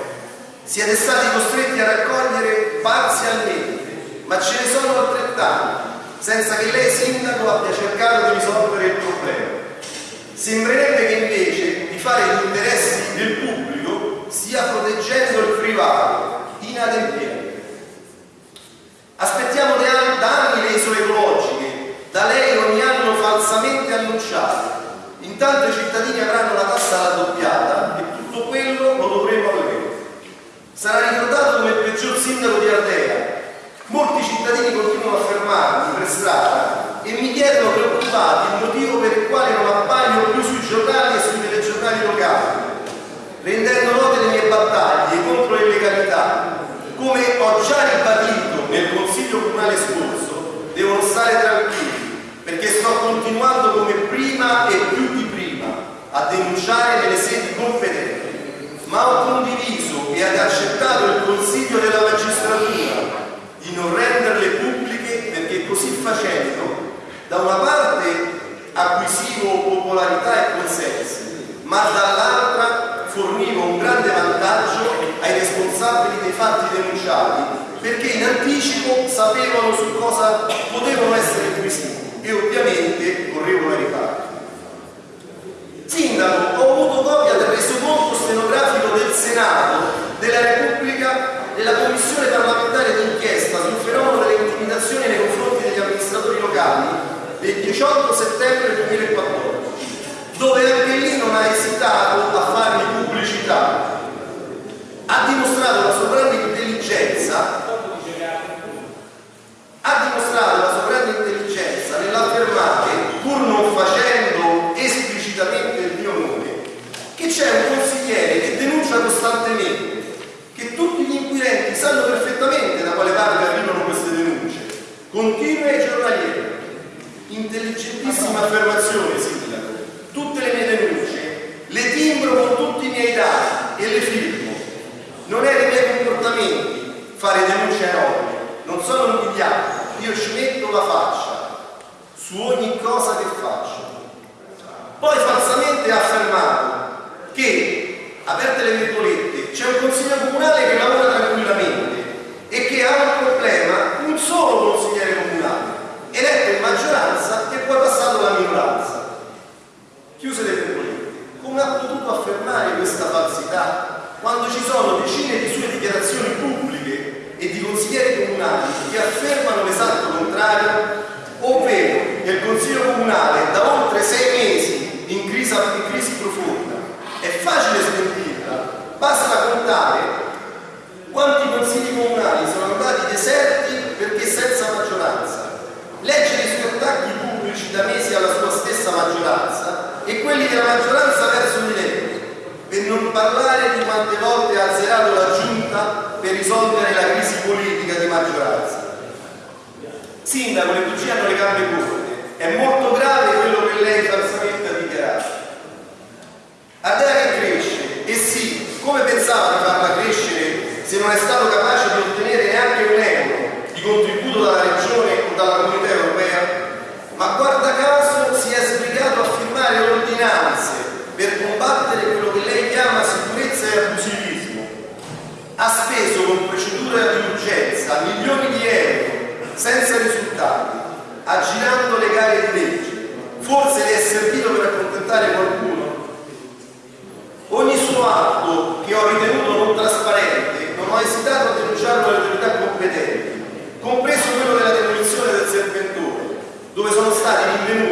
siete stati costretti a raccogliere parzialmente, ma ce ne sono altrettanti, senza che lei sindaco abbia cercato di risolvere il problema. Sembrerebbe che invece di fare gli interessi del pubblico stia proteggendo il privato, inadempiente. Aspettiamo da anni le isole ecologiche, da lei ogni anno falsamente annunciate, Intanto i cittadini avranno la tassa raddoppiata e tutto quello lo dovremo a lei. Sarà ricordato come il peggior sindaco di Ardea. Molti cittadini continuano a fermarmi per strada e mi chiedono preoccupati il motivo per il quale non appaio più sui giornali e sui telegiornali locali, rendendo note le mie battaglie contro l'illegalità. Come ho già ribadito nel Consiglio Comunale scorso, devono stare tranquilli perché sto continuando come prima e più di prima a denunciare nelle sedi competenti, ma ho condiviso e accettato il consiglio della magistratura di non renderle pubbliche perché così facendo da una parte acquisivo popolarità e consensi, ma dall'altra fornivo un grande vantaggio ai responsabili dei fatti denunciati perché in anticipo sapevano su cosa potevano essere inquisiti e ovviamente correvo la riparte. Sindaco, ho avuto copia del resoconto stenografico del Senato della Repubblica della Commissione parlamentare d'inchiesta sul fenomeno delle intimidazioni nei confronti degli amministratori locali del 18 settembre 2014, dove anche lì non ha esitato a farmi pubblicità. Ha dimostrato la sua grande intelligenza ha dimostrato la sua grande intelligenza nell'affermare, pur non facendo esplicitamente il mio nome, che c'è un consigliere che denuncia costantemente, che tutti gli inquirenti sanno perfettamente da quale parte arrivano queste denunce, continue e giornaliere. Intelligentissima affermazione, Sindaco. Tutte le mie denunce le timbro con tutti i miei dati e le firmo. Non è nei miei comportamenti fare denunce enormi non sono invidiato, io ci metto la faccia su ogni cosa che faccio. Poi falsamente ha affermato che, aperte le virgolette, c'è un consiglio comunale che lavora tranquillamente e che ha un problema un solo consigliere comunale, eletto in maggioranza e poi passato alla minoranza. Chiuse le virgolette. Come ha potuto affermare questa falsità quando ci sono decine di sue dichiarazioni pubbliche e di consiglieri comunali che affermano l'esatto contrario, ovvero che il Consiglio Comunale da oltre sei mesi in crisi, in crisi profonda. È facile smentirla, basta contare quanti consigli comunali sono andati deserti perché senza maggioranza. Leggere i suoi attacchi pubblici da mesi alla sua stessa maggioranza e quelli della maggioranza verso lei per non parlare di quante volte ha azzerato la giunta per risolvere la crisi politica di maggioranza. Sindaco, le bugie hanno le gambe corte. È molto grave quello che lei falsamente ha dichiarato. Che cresce, e sì, come pensava di farla crescere se non è stato capace di ottenere neanche un euro di contributo dalla Regione o dalla Comunità Europea? ma guarda caso si è sbrigato a firmare ordinanze per combattere quello che lei chiama sicurezza e abusivismo. Ha speso con procedura di urgenza milioni di euro senza risultati, aggirando le gare di legge. Forse le è servito per accontentare qualcuno. Ogni suo atto che ho ritenuto non trasparente non ho esitato a denunciarlo alle autorità competenti, compreso quello della demolizione del serpentone, dove sono stati rinvenuti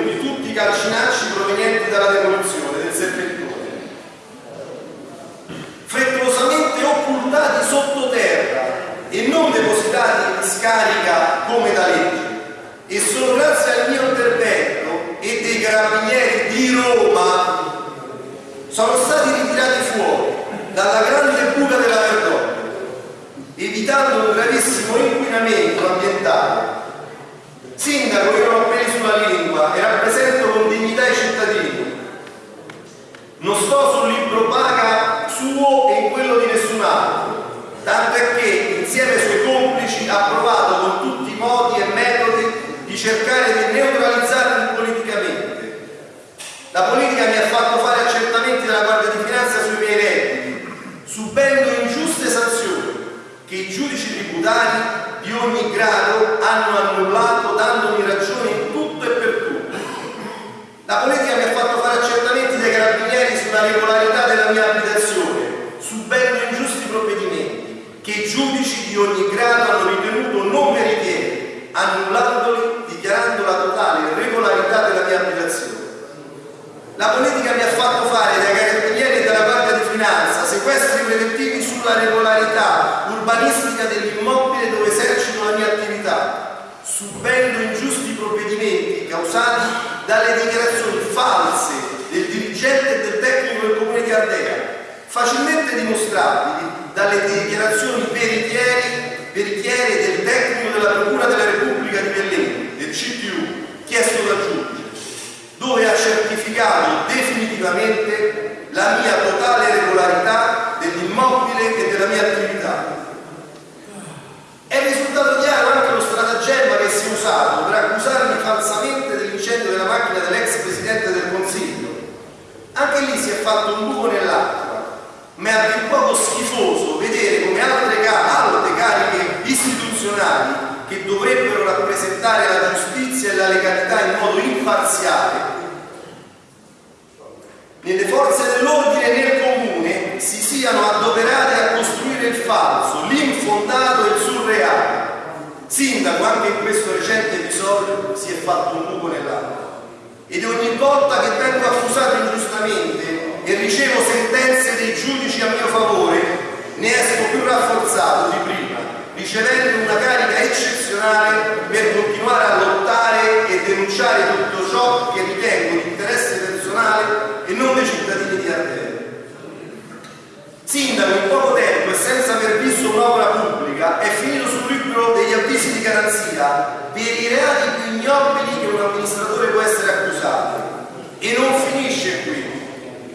garanzia per i reati più ignobili che un amministratore può essere accusato. E non finisce qui.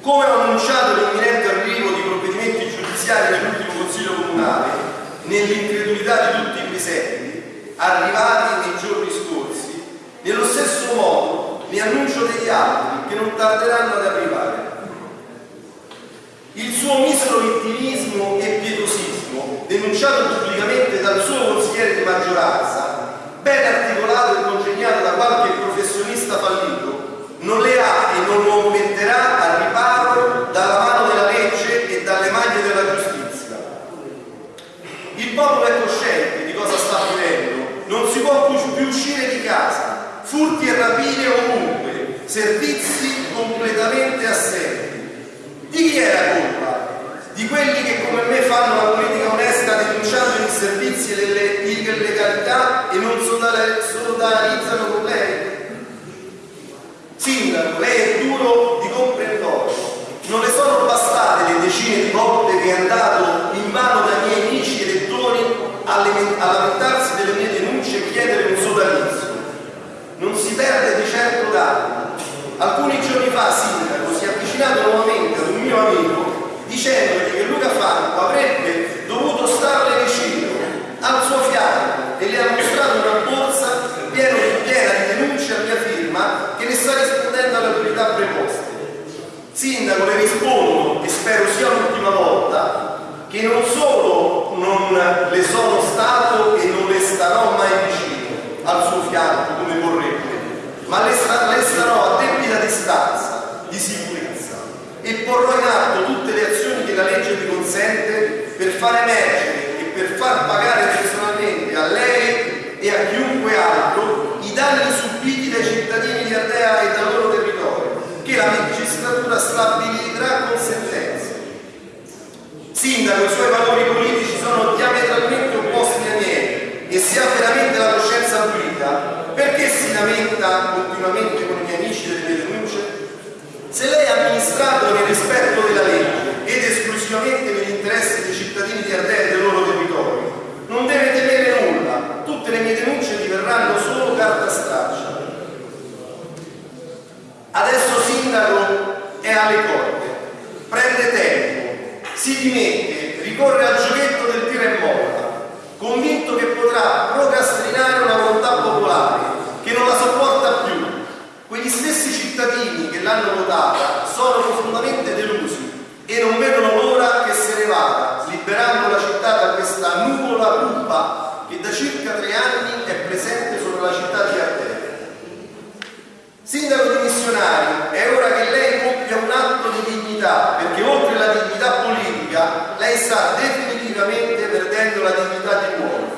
Come ho annunciato l'imminente arrivo di provvedimenti giudiziari nell'ultimo Consiglio Comunale, nell'incredulità di tutti i presenti, arrivati nei giorni scorsi, nello stesso modo ne annuncio degli altri che non tarderanno ad arrivare. Il suo misero vittimismo e pietosismo, denunciato pubblicamente dal suo consigliere di maggioranza, ben articolato e congegnato da qualche professionista fallito, non le ha e non lo metterà al riparo dalla mano della legge e dalle maglie della giustizia. Il popolo è cosciente di cosa sta avvenendo, non si può più uscire di casa, furti e rapine ovunque, servizi completamente assenti. Di chi è la colpa? Di quelli che come me fanno la politica onesta denunciando i servizi e le illegalità e non solidarizzano con lei? Sindaco, lei è duro di comprendorio. Non le sono bastate le decine di volte che è andato in mano dai miei amici elettori a lamentarsi delle mie denunce e chiedere un sodalizio. Non si perde di certo danno. Alcuni giorni fa, Sindaco, si è avvicinato nuovamente ad un mio amico dicendogli che Luca Franco avrebbe dovuto starle vicino, al suo fianco, e le ha mostrato una borsa piena di denunce a mia firma sindaco le rispondo, e spero sia l'ultima volta, che non solo non le sono stato e non le starò mai vicino al suo fianco come vorrebbe, ma le, sta- le starò a debita distanza di sicurezza e porrò in atto tutte le azioni che la legge mi consente per far emergere e per far pagare personalmente a lei e a chiunque altro i danni subiti dai cittadini di Ardea e dal loro la magistratura stabilirà con sentenza. Sindaco, i suoi valori politici sono diametralmente opposti ai miei e se ha veramente la coscienza pulita, perché si lamenta continuamente con i miei amici delle denunce? Se lei ha amministrato nel rispetto della legge ed esclusivamente negli interessi dei cittadini di Ardea e del loro territorio, non deve temere nulla, tutte le mie denunce diverranno solo carta straccia. Adesso sindaco è alle corde, prende tempo, si dimette, ricorre al giochetto del tira e molla, convinto che potrà procrastinare una volontà popolare che non la sopporta più. Quegli stessi cittadini che l'hanno votata sono profondamente delusi e non vedono l'ora che se ne vada, liberando la città da questa nuvola cupa che da circa tre anni è presente sopra la città di Ardea. Sindaco dimissionario, è ora che lei compia un atto di dignità, perché oltre alla dignità politica, lei sta definitivamente perdendo la dignità di uomo.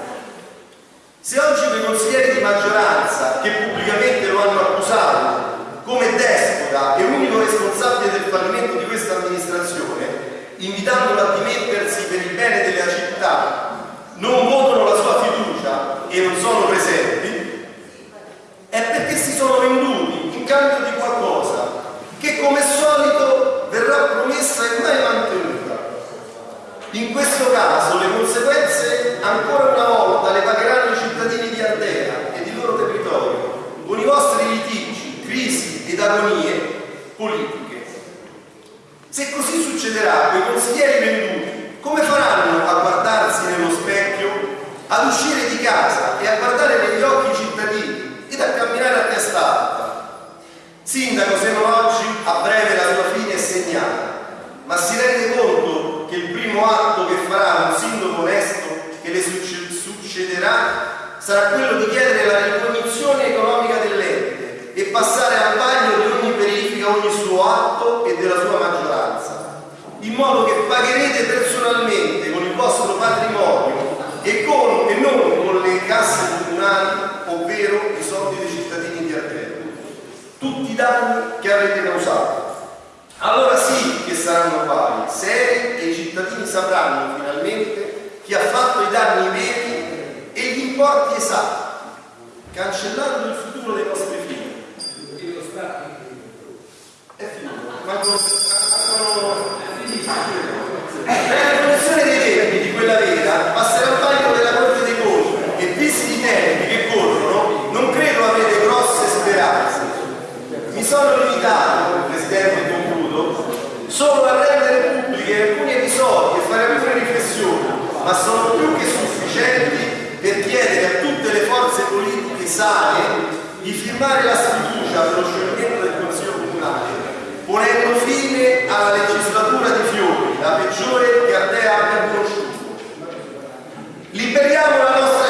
Se oggi quei consiglieri di maggioranza, che pubblicamente lo hanno accusato come despota e unico responsabile del fallimento di questa amministrazione, invitandolo a dimettersi per il bene della città, non votano la sua fiducia e non sono presenti, è perché si sono venduti in cambio di qualcosa che come solito verrà promessa e mai mantenuta. In questo caso le conseguenze ancora una volta le pagheranno i cittadini di Ardea e di loro territorio con i vostri litigi, crisi ed agonie politiche. Se così succederà, quei consiglieri venduti come faranno a guardarsi nello specchio, ad uscire di casa e a guardare negli occhi i cittadini ed a camminare a testa alta? Sindaco, se non oggi, a breve la sua fine è segnata, ma si rende conto che il primo atto che farà un sindaco onesto che le succe- succederà sarà quello di chiedere la ricognizione economica dell'ente e passare al bagno di ogni verifica, ogni suo atto e della sua maggioranza, in modo che pagherete personalmente con il vostro patrimonio e, con, e non con le casse comunali, ovvero i soldi dei cittadini di Ardea tutti i danni che avete causato. Allora sì che saranno pari, seri e i cittadini sapranno finalmente chi ha fatto i danni veri e gli importi esatti, cancellando il futuro dei nostri figli. È finito, mancano mancano- la condizione dei tempi di quella vera passerà al vaglio della Corte dei Conti e visti i tempi che corrono non credo avete grosse speranze. Mi sono limitato, Presidente, concludo, solo a rendere pubbliche alcuni episodi e fare alcune riflessioni, ma sono più che sufficienti per chiedere a tutte le forze politiche sane di firmare la sfiducia per lo scioglimento del Consiglio Comunale, ponendo fine alla legislatura di Fiori, la peggiore che Ardea abbia conosciuto. Liberiamo la nostra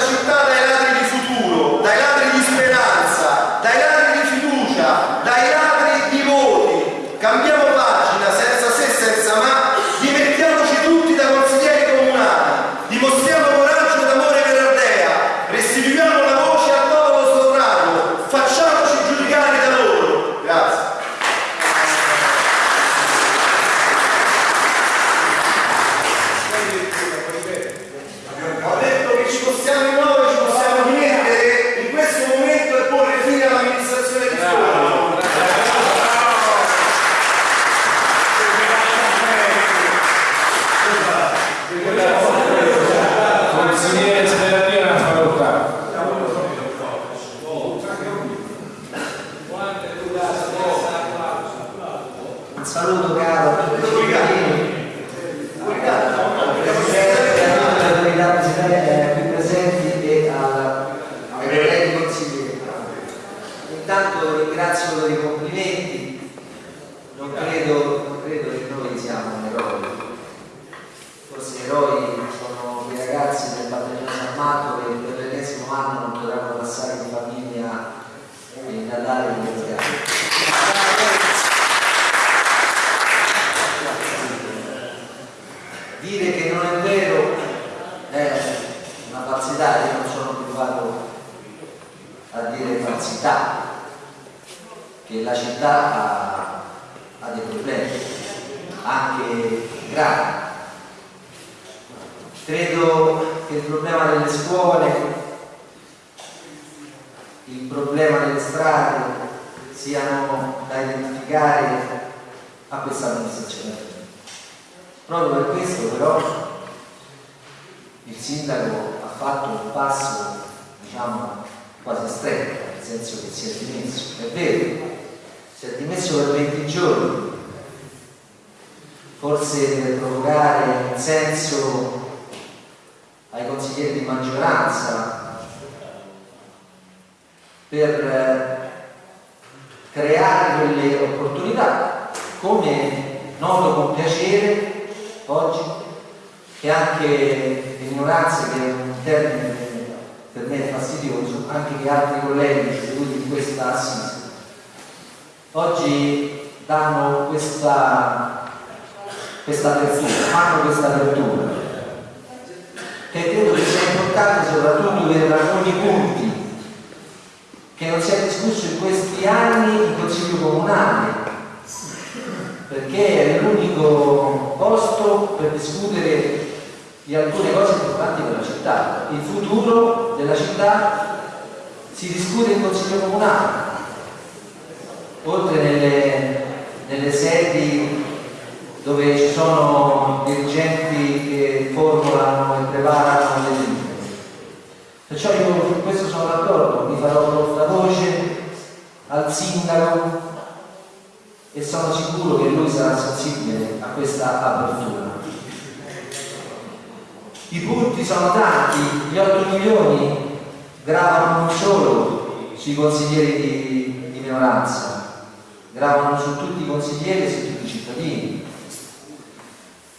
I punti sono tanti, gli 8 milioni gravano non solo sui consiglieri di, di minoranza, gravano su tutti i consiglieri e su tutti i cittadini.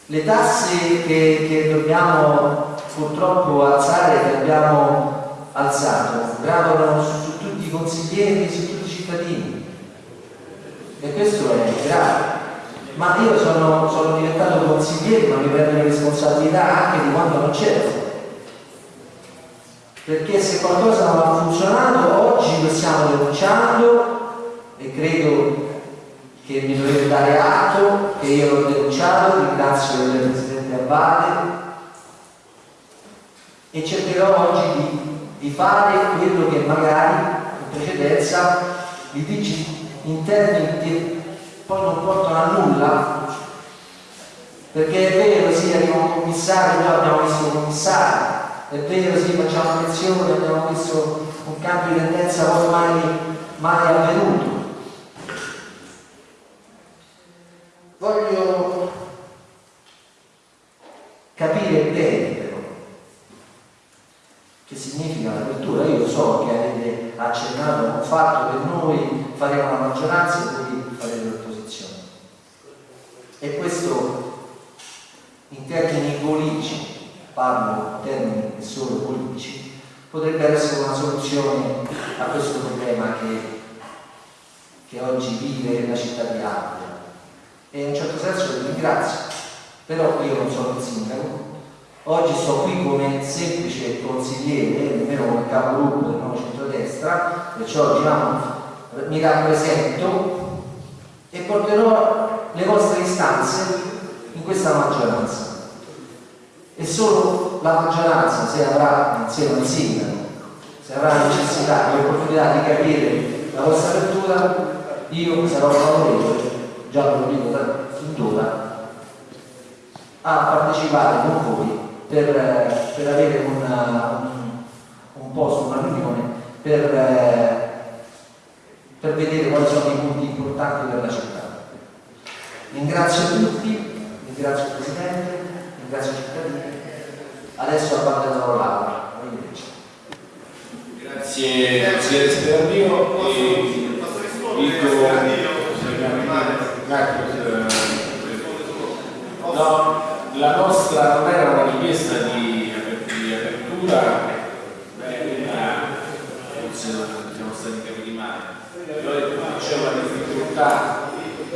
Le tasse che, che dobbiamo purtroppo alzare, che abbiamo alzato, gravano su, su tutti i consiglieri e su tutti i cittadini. E questo è grave. Ma io sono, sono diventato consigliere, ma mi prendo responsabilità anche di quando non c'ero. Perché se qualcosa non ha funzionato, oggi lo stiamo denunciando e credo che mi dovete dare atto che io l'ho denunciato, ringrazio il Presidente Abbate e cercherò oggi di, di fare quello che magari in precedenza vi dici in poi non portano a nulla. Perché è vero sì arriva un commissario noi abbiamo visto un commissario. È vero sì facciamo lezioni abbiamo visto un cambio di tendenza poi mai, mai avvenuto. Voglio capire bene però che significa l'apertura io so che avete accennato un fatto che noi faremo la maggioranza e voi farete l'opposizione e questo in termini politici parlo in termini solo politici potrebbe essere una soluzione a questo problema che, che oggi vive la città di Ardea e in un certo senso vi ringrazio però io non sono il sindaco. Oggi sto qui come semplice consigliere nemmeno come capogruppo del nuovo centrodestra perciò diciamo mi rappresento e porterò le vostre istanze in questa maggioranza. E solo la maggioranza se avrà insieme al sindaco se avrà necessità e opportunità di capire la vostra apertura io sarò favorevole già ve lo dico da d'ora a partecipare con voi per, per avere una, un, un posto, una riunione per, per vedere quali sono i punti importanti per la città ringrazio tutti ringrazio il Presidente ringrazio i cittadini. Adesso abbandonerò l'aula Grazie consigliere Sperandino e dico eh, no, la nostra non era una richiesta di, di apertura, forse non siamo stati capiti male. C'è una difficoltà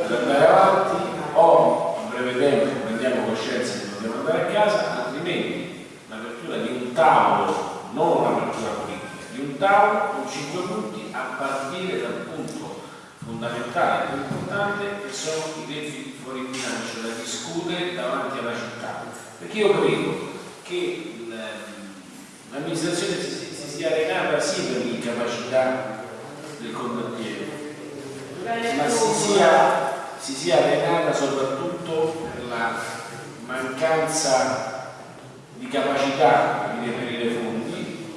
ad andare avanti o a breve tempo prendiamo coscienza che dobbiamo andare a casa, altrimenti l'apertura di un tavolo, non un'apertura politica, di un tavolo con cinque punti a partire dal punto fondamentale più importante che sono i deficit fuori bilancio da discutere davanti alla città. Perché io credo che l'amministrazione si, si sia arenata sì per l'incapacità del condottiero, ma si sia, si sia arenata soprattutto per la mancanza di capacità di reperire fondi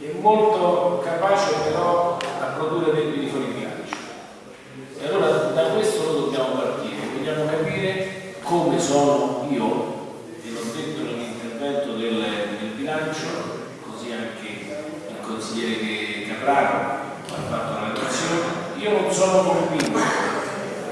e molto capace però a produrre debiti fuori bilancio. E allora da questo noi dobbiamo partire, dobbiamo capire come sono io, e l'ho detto nell'intervento del, del bilancio, così anche il Capraro ha fatto la relazione, io non sono convinto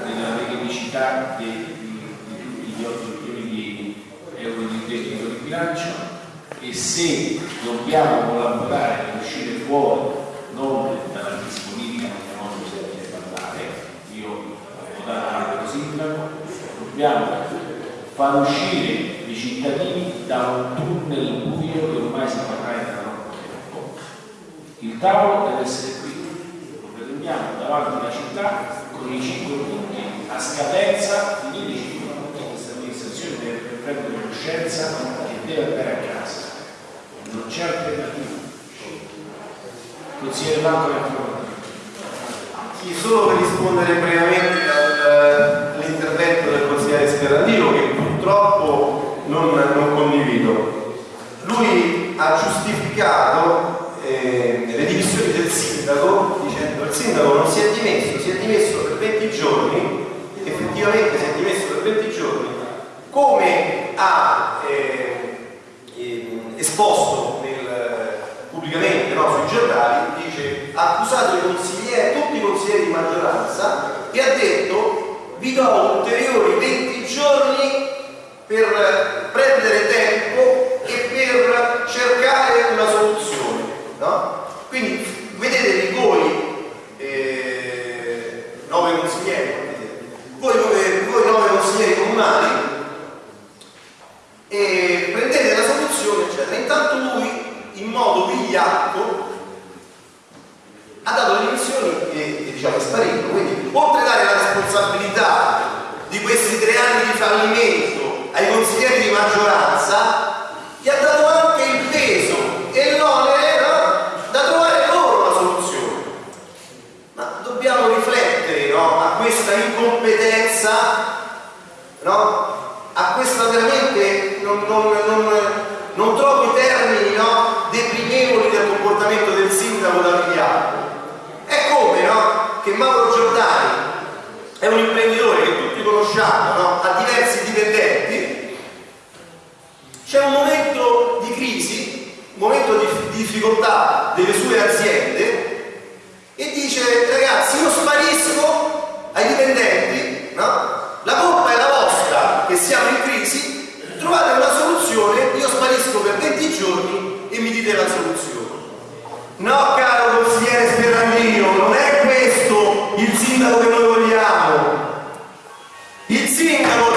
della tecnicità di, tutti gli 8 milioni di euro di debito di bilancio. E se dobbiamo collaborare per uscire fuori non dalla politica che non sentire parlare, io ho votato anche lo sindaco, dobbiamo far uscire i cittadini da un tunnel buio che ormai si parla da troppo tempo. Il tavolo deve essere qui, lo pretendiamo davanti alla città con i 5 punti a scadenza, finiti i 5 punti questa amministrazione deve prendere coscienza che deve andare a casa, non c'è alternativa. Consigliere Banco Sì, solo per rispondere brevemente al- all'intervento del consigliere Sperandino che purtroppo non, non condivido. Lui ha giustificato eh, le dimissioni del sindaco dicendo il sindaco non si è dimesso, si è dimesso per 20 giorni, effettivamente si è dimesso per 20 giorni, come ha eh, eh, esposto nel- pubblicamente no, sui giornali, dice ha accusato i consiglieri, tutti i consiglieri di maggioranza e ha detto vi do ulteriori 20 giorni per prendere tempo e per cercare una soluzione. No? Quindi vedetevi voi, eh, nove consiglieri, voi, voi nove consiglieri comunali e prendete la soluzione, eccetera. Intanto lui, in modo vigliacco, ha dato le dimissioni e, e, diciamo è sparito. Quindi, oltre a dare la responsabilità di questi tre anni di fallimento ai consiglieri di maggioranza, gli ha dato anche il peso e l'onere no? da trovare loro una soluzione. Ma dobbiamo riflettere no? a questa incompetenza, no? a questa veramente non, non- non- non trovo i termini no? deprimevoli del comportamento del sindaco da Vigliacco. È come no? che Mauro Giordani è un imprenditore che tutti conosciamo, no? ha diversi dipendenti, c'è un momento di crisi, un momento di difficoltà delle sue aziende e dice ragazzi io sparisco ai dipendenti, no? la colpa è la vostra che siamo in crisi, trovate una soluzione, io sparisco per 20 giorni e mi dite la soluzione. No caro consigliere Sperandino, non è questo il sindaco che noi vogliamo. Il sindaco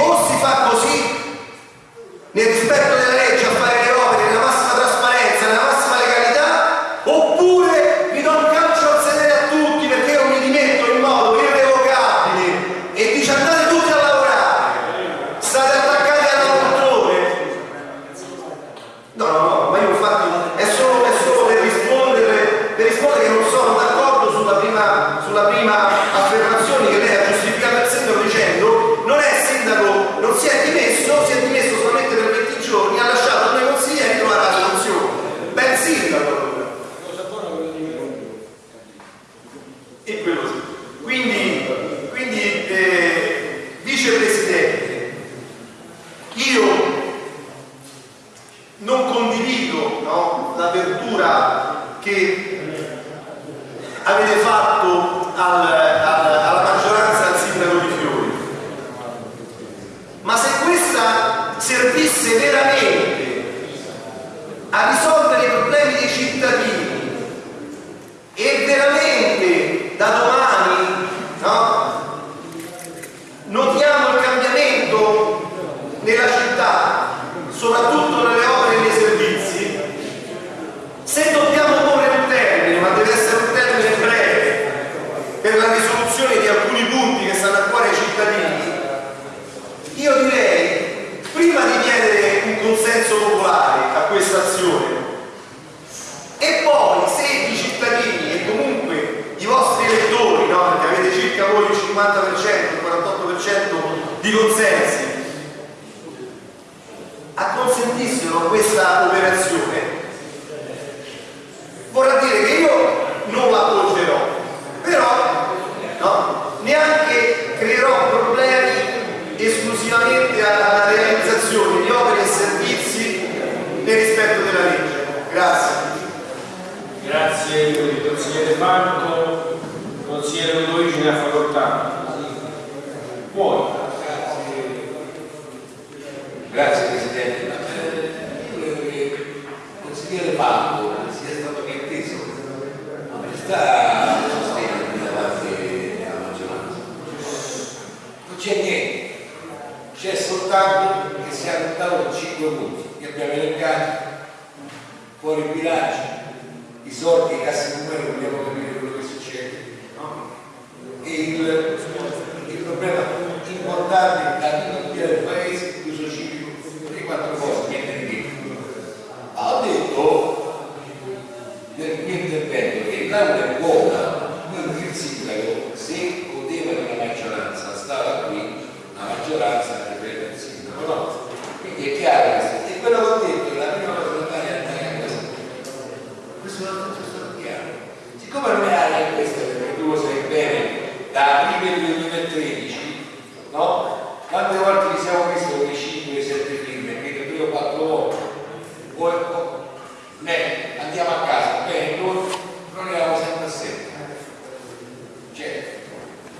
o si fa così nel rispetto della legge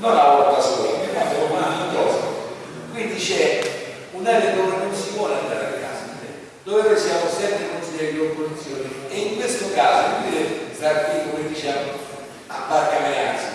non lavora da sola, mia madre è una cosa. Quindi c'è un'area dove non si vuole andare a casa, dove noi siamo sempre considerati opposizione e in questo caso, quindi, come diciamo, a barca menearsi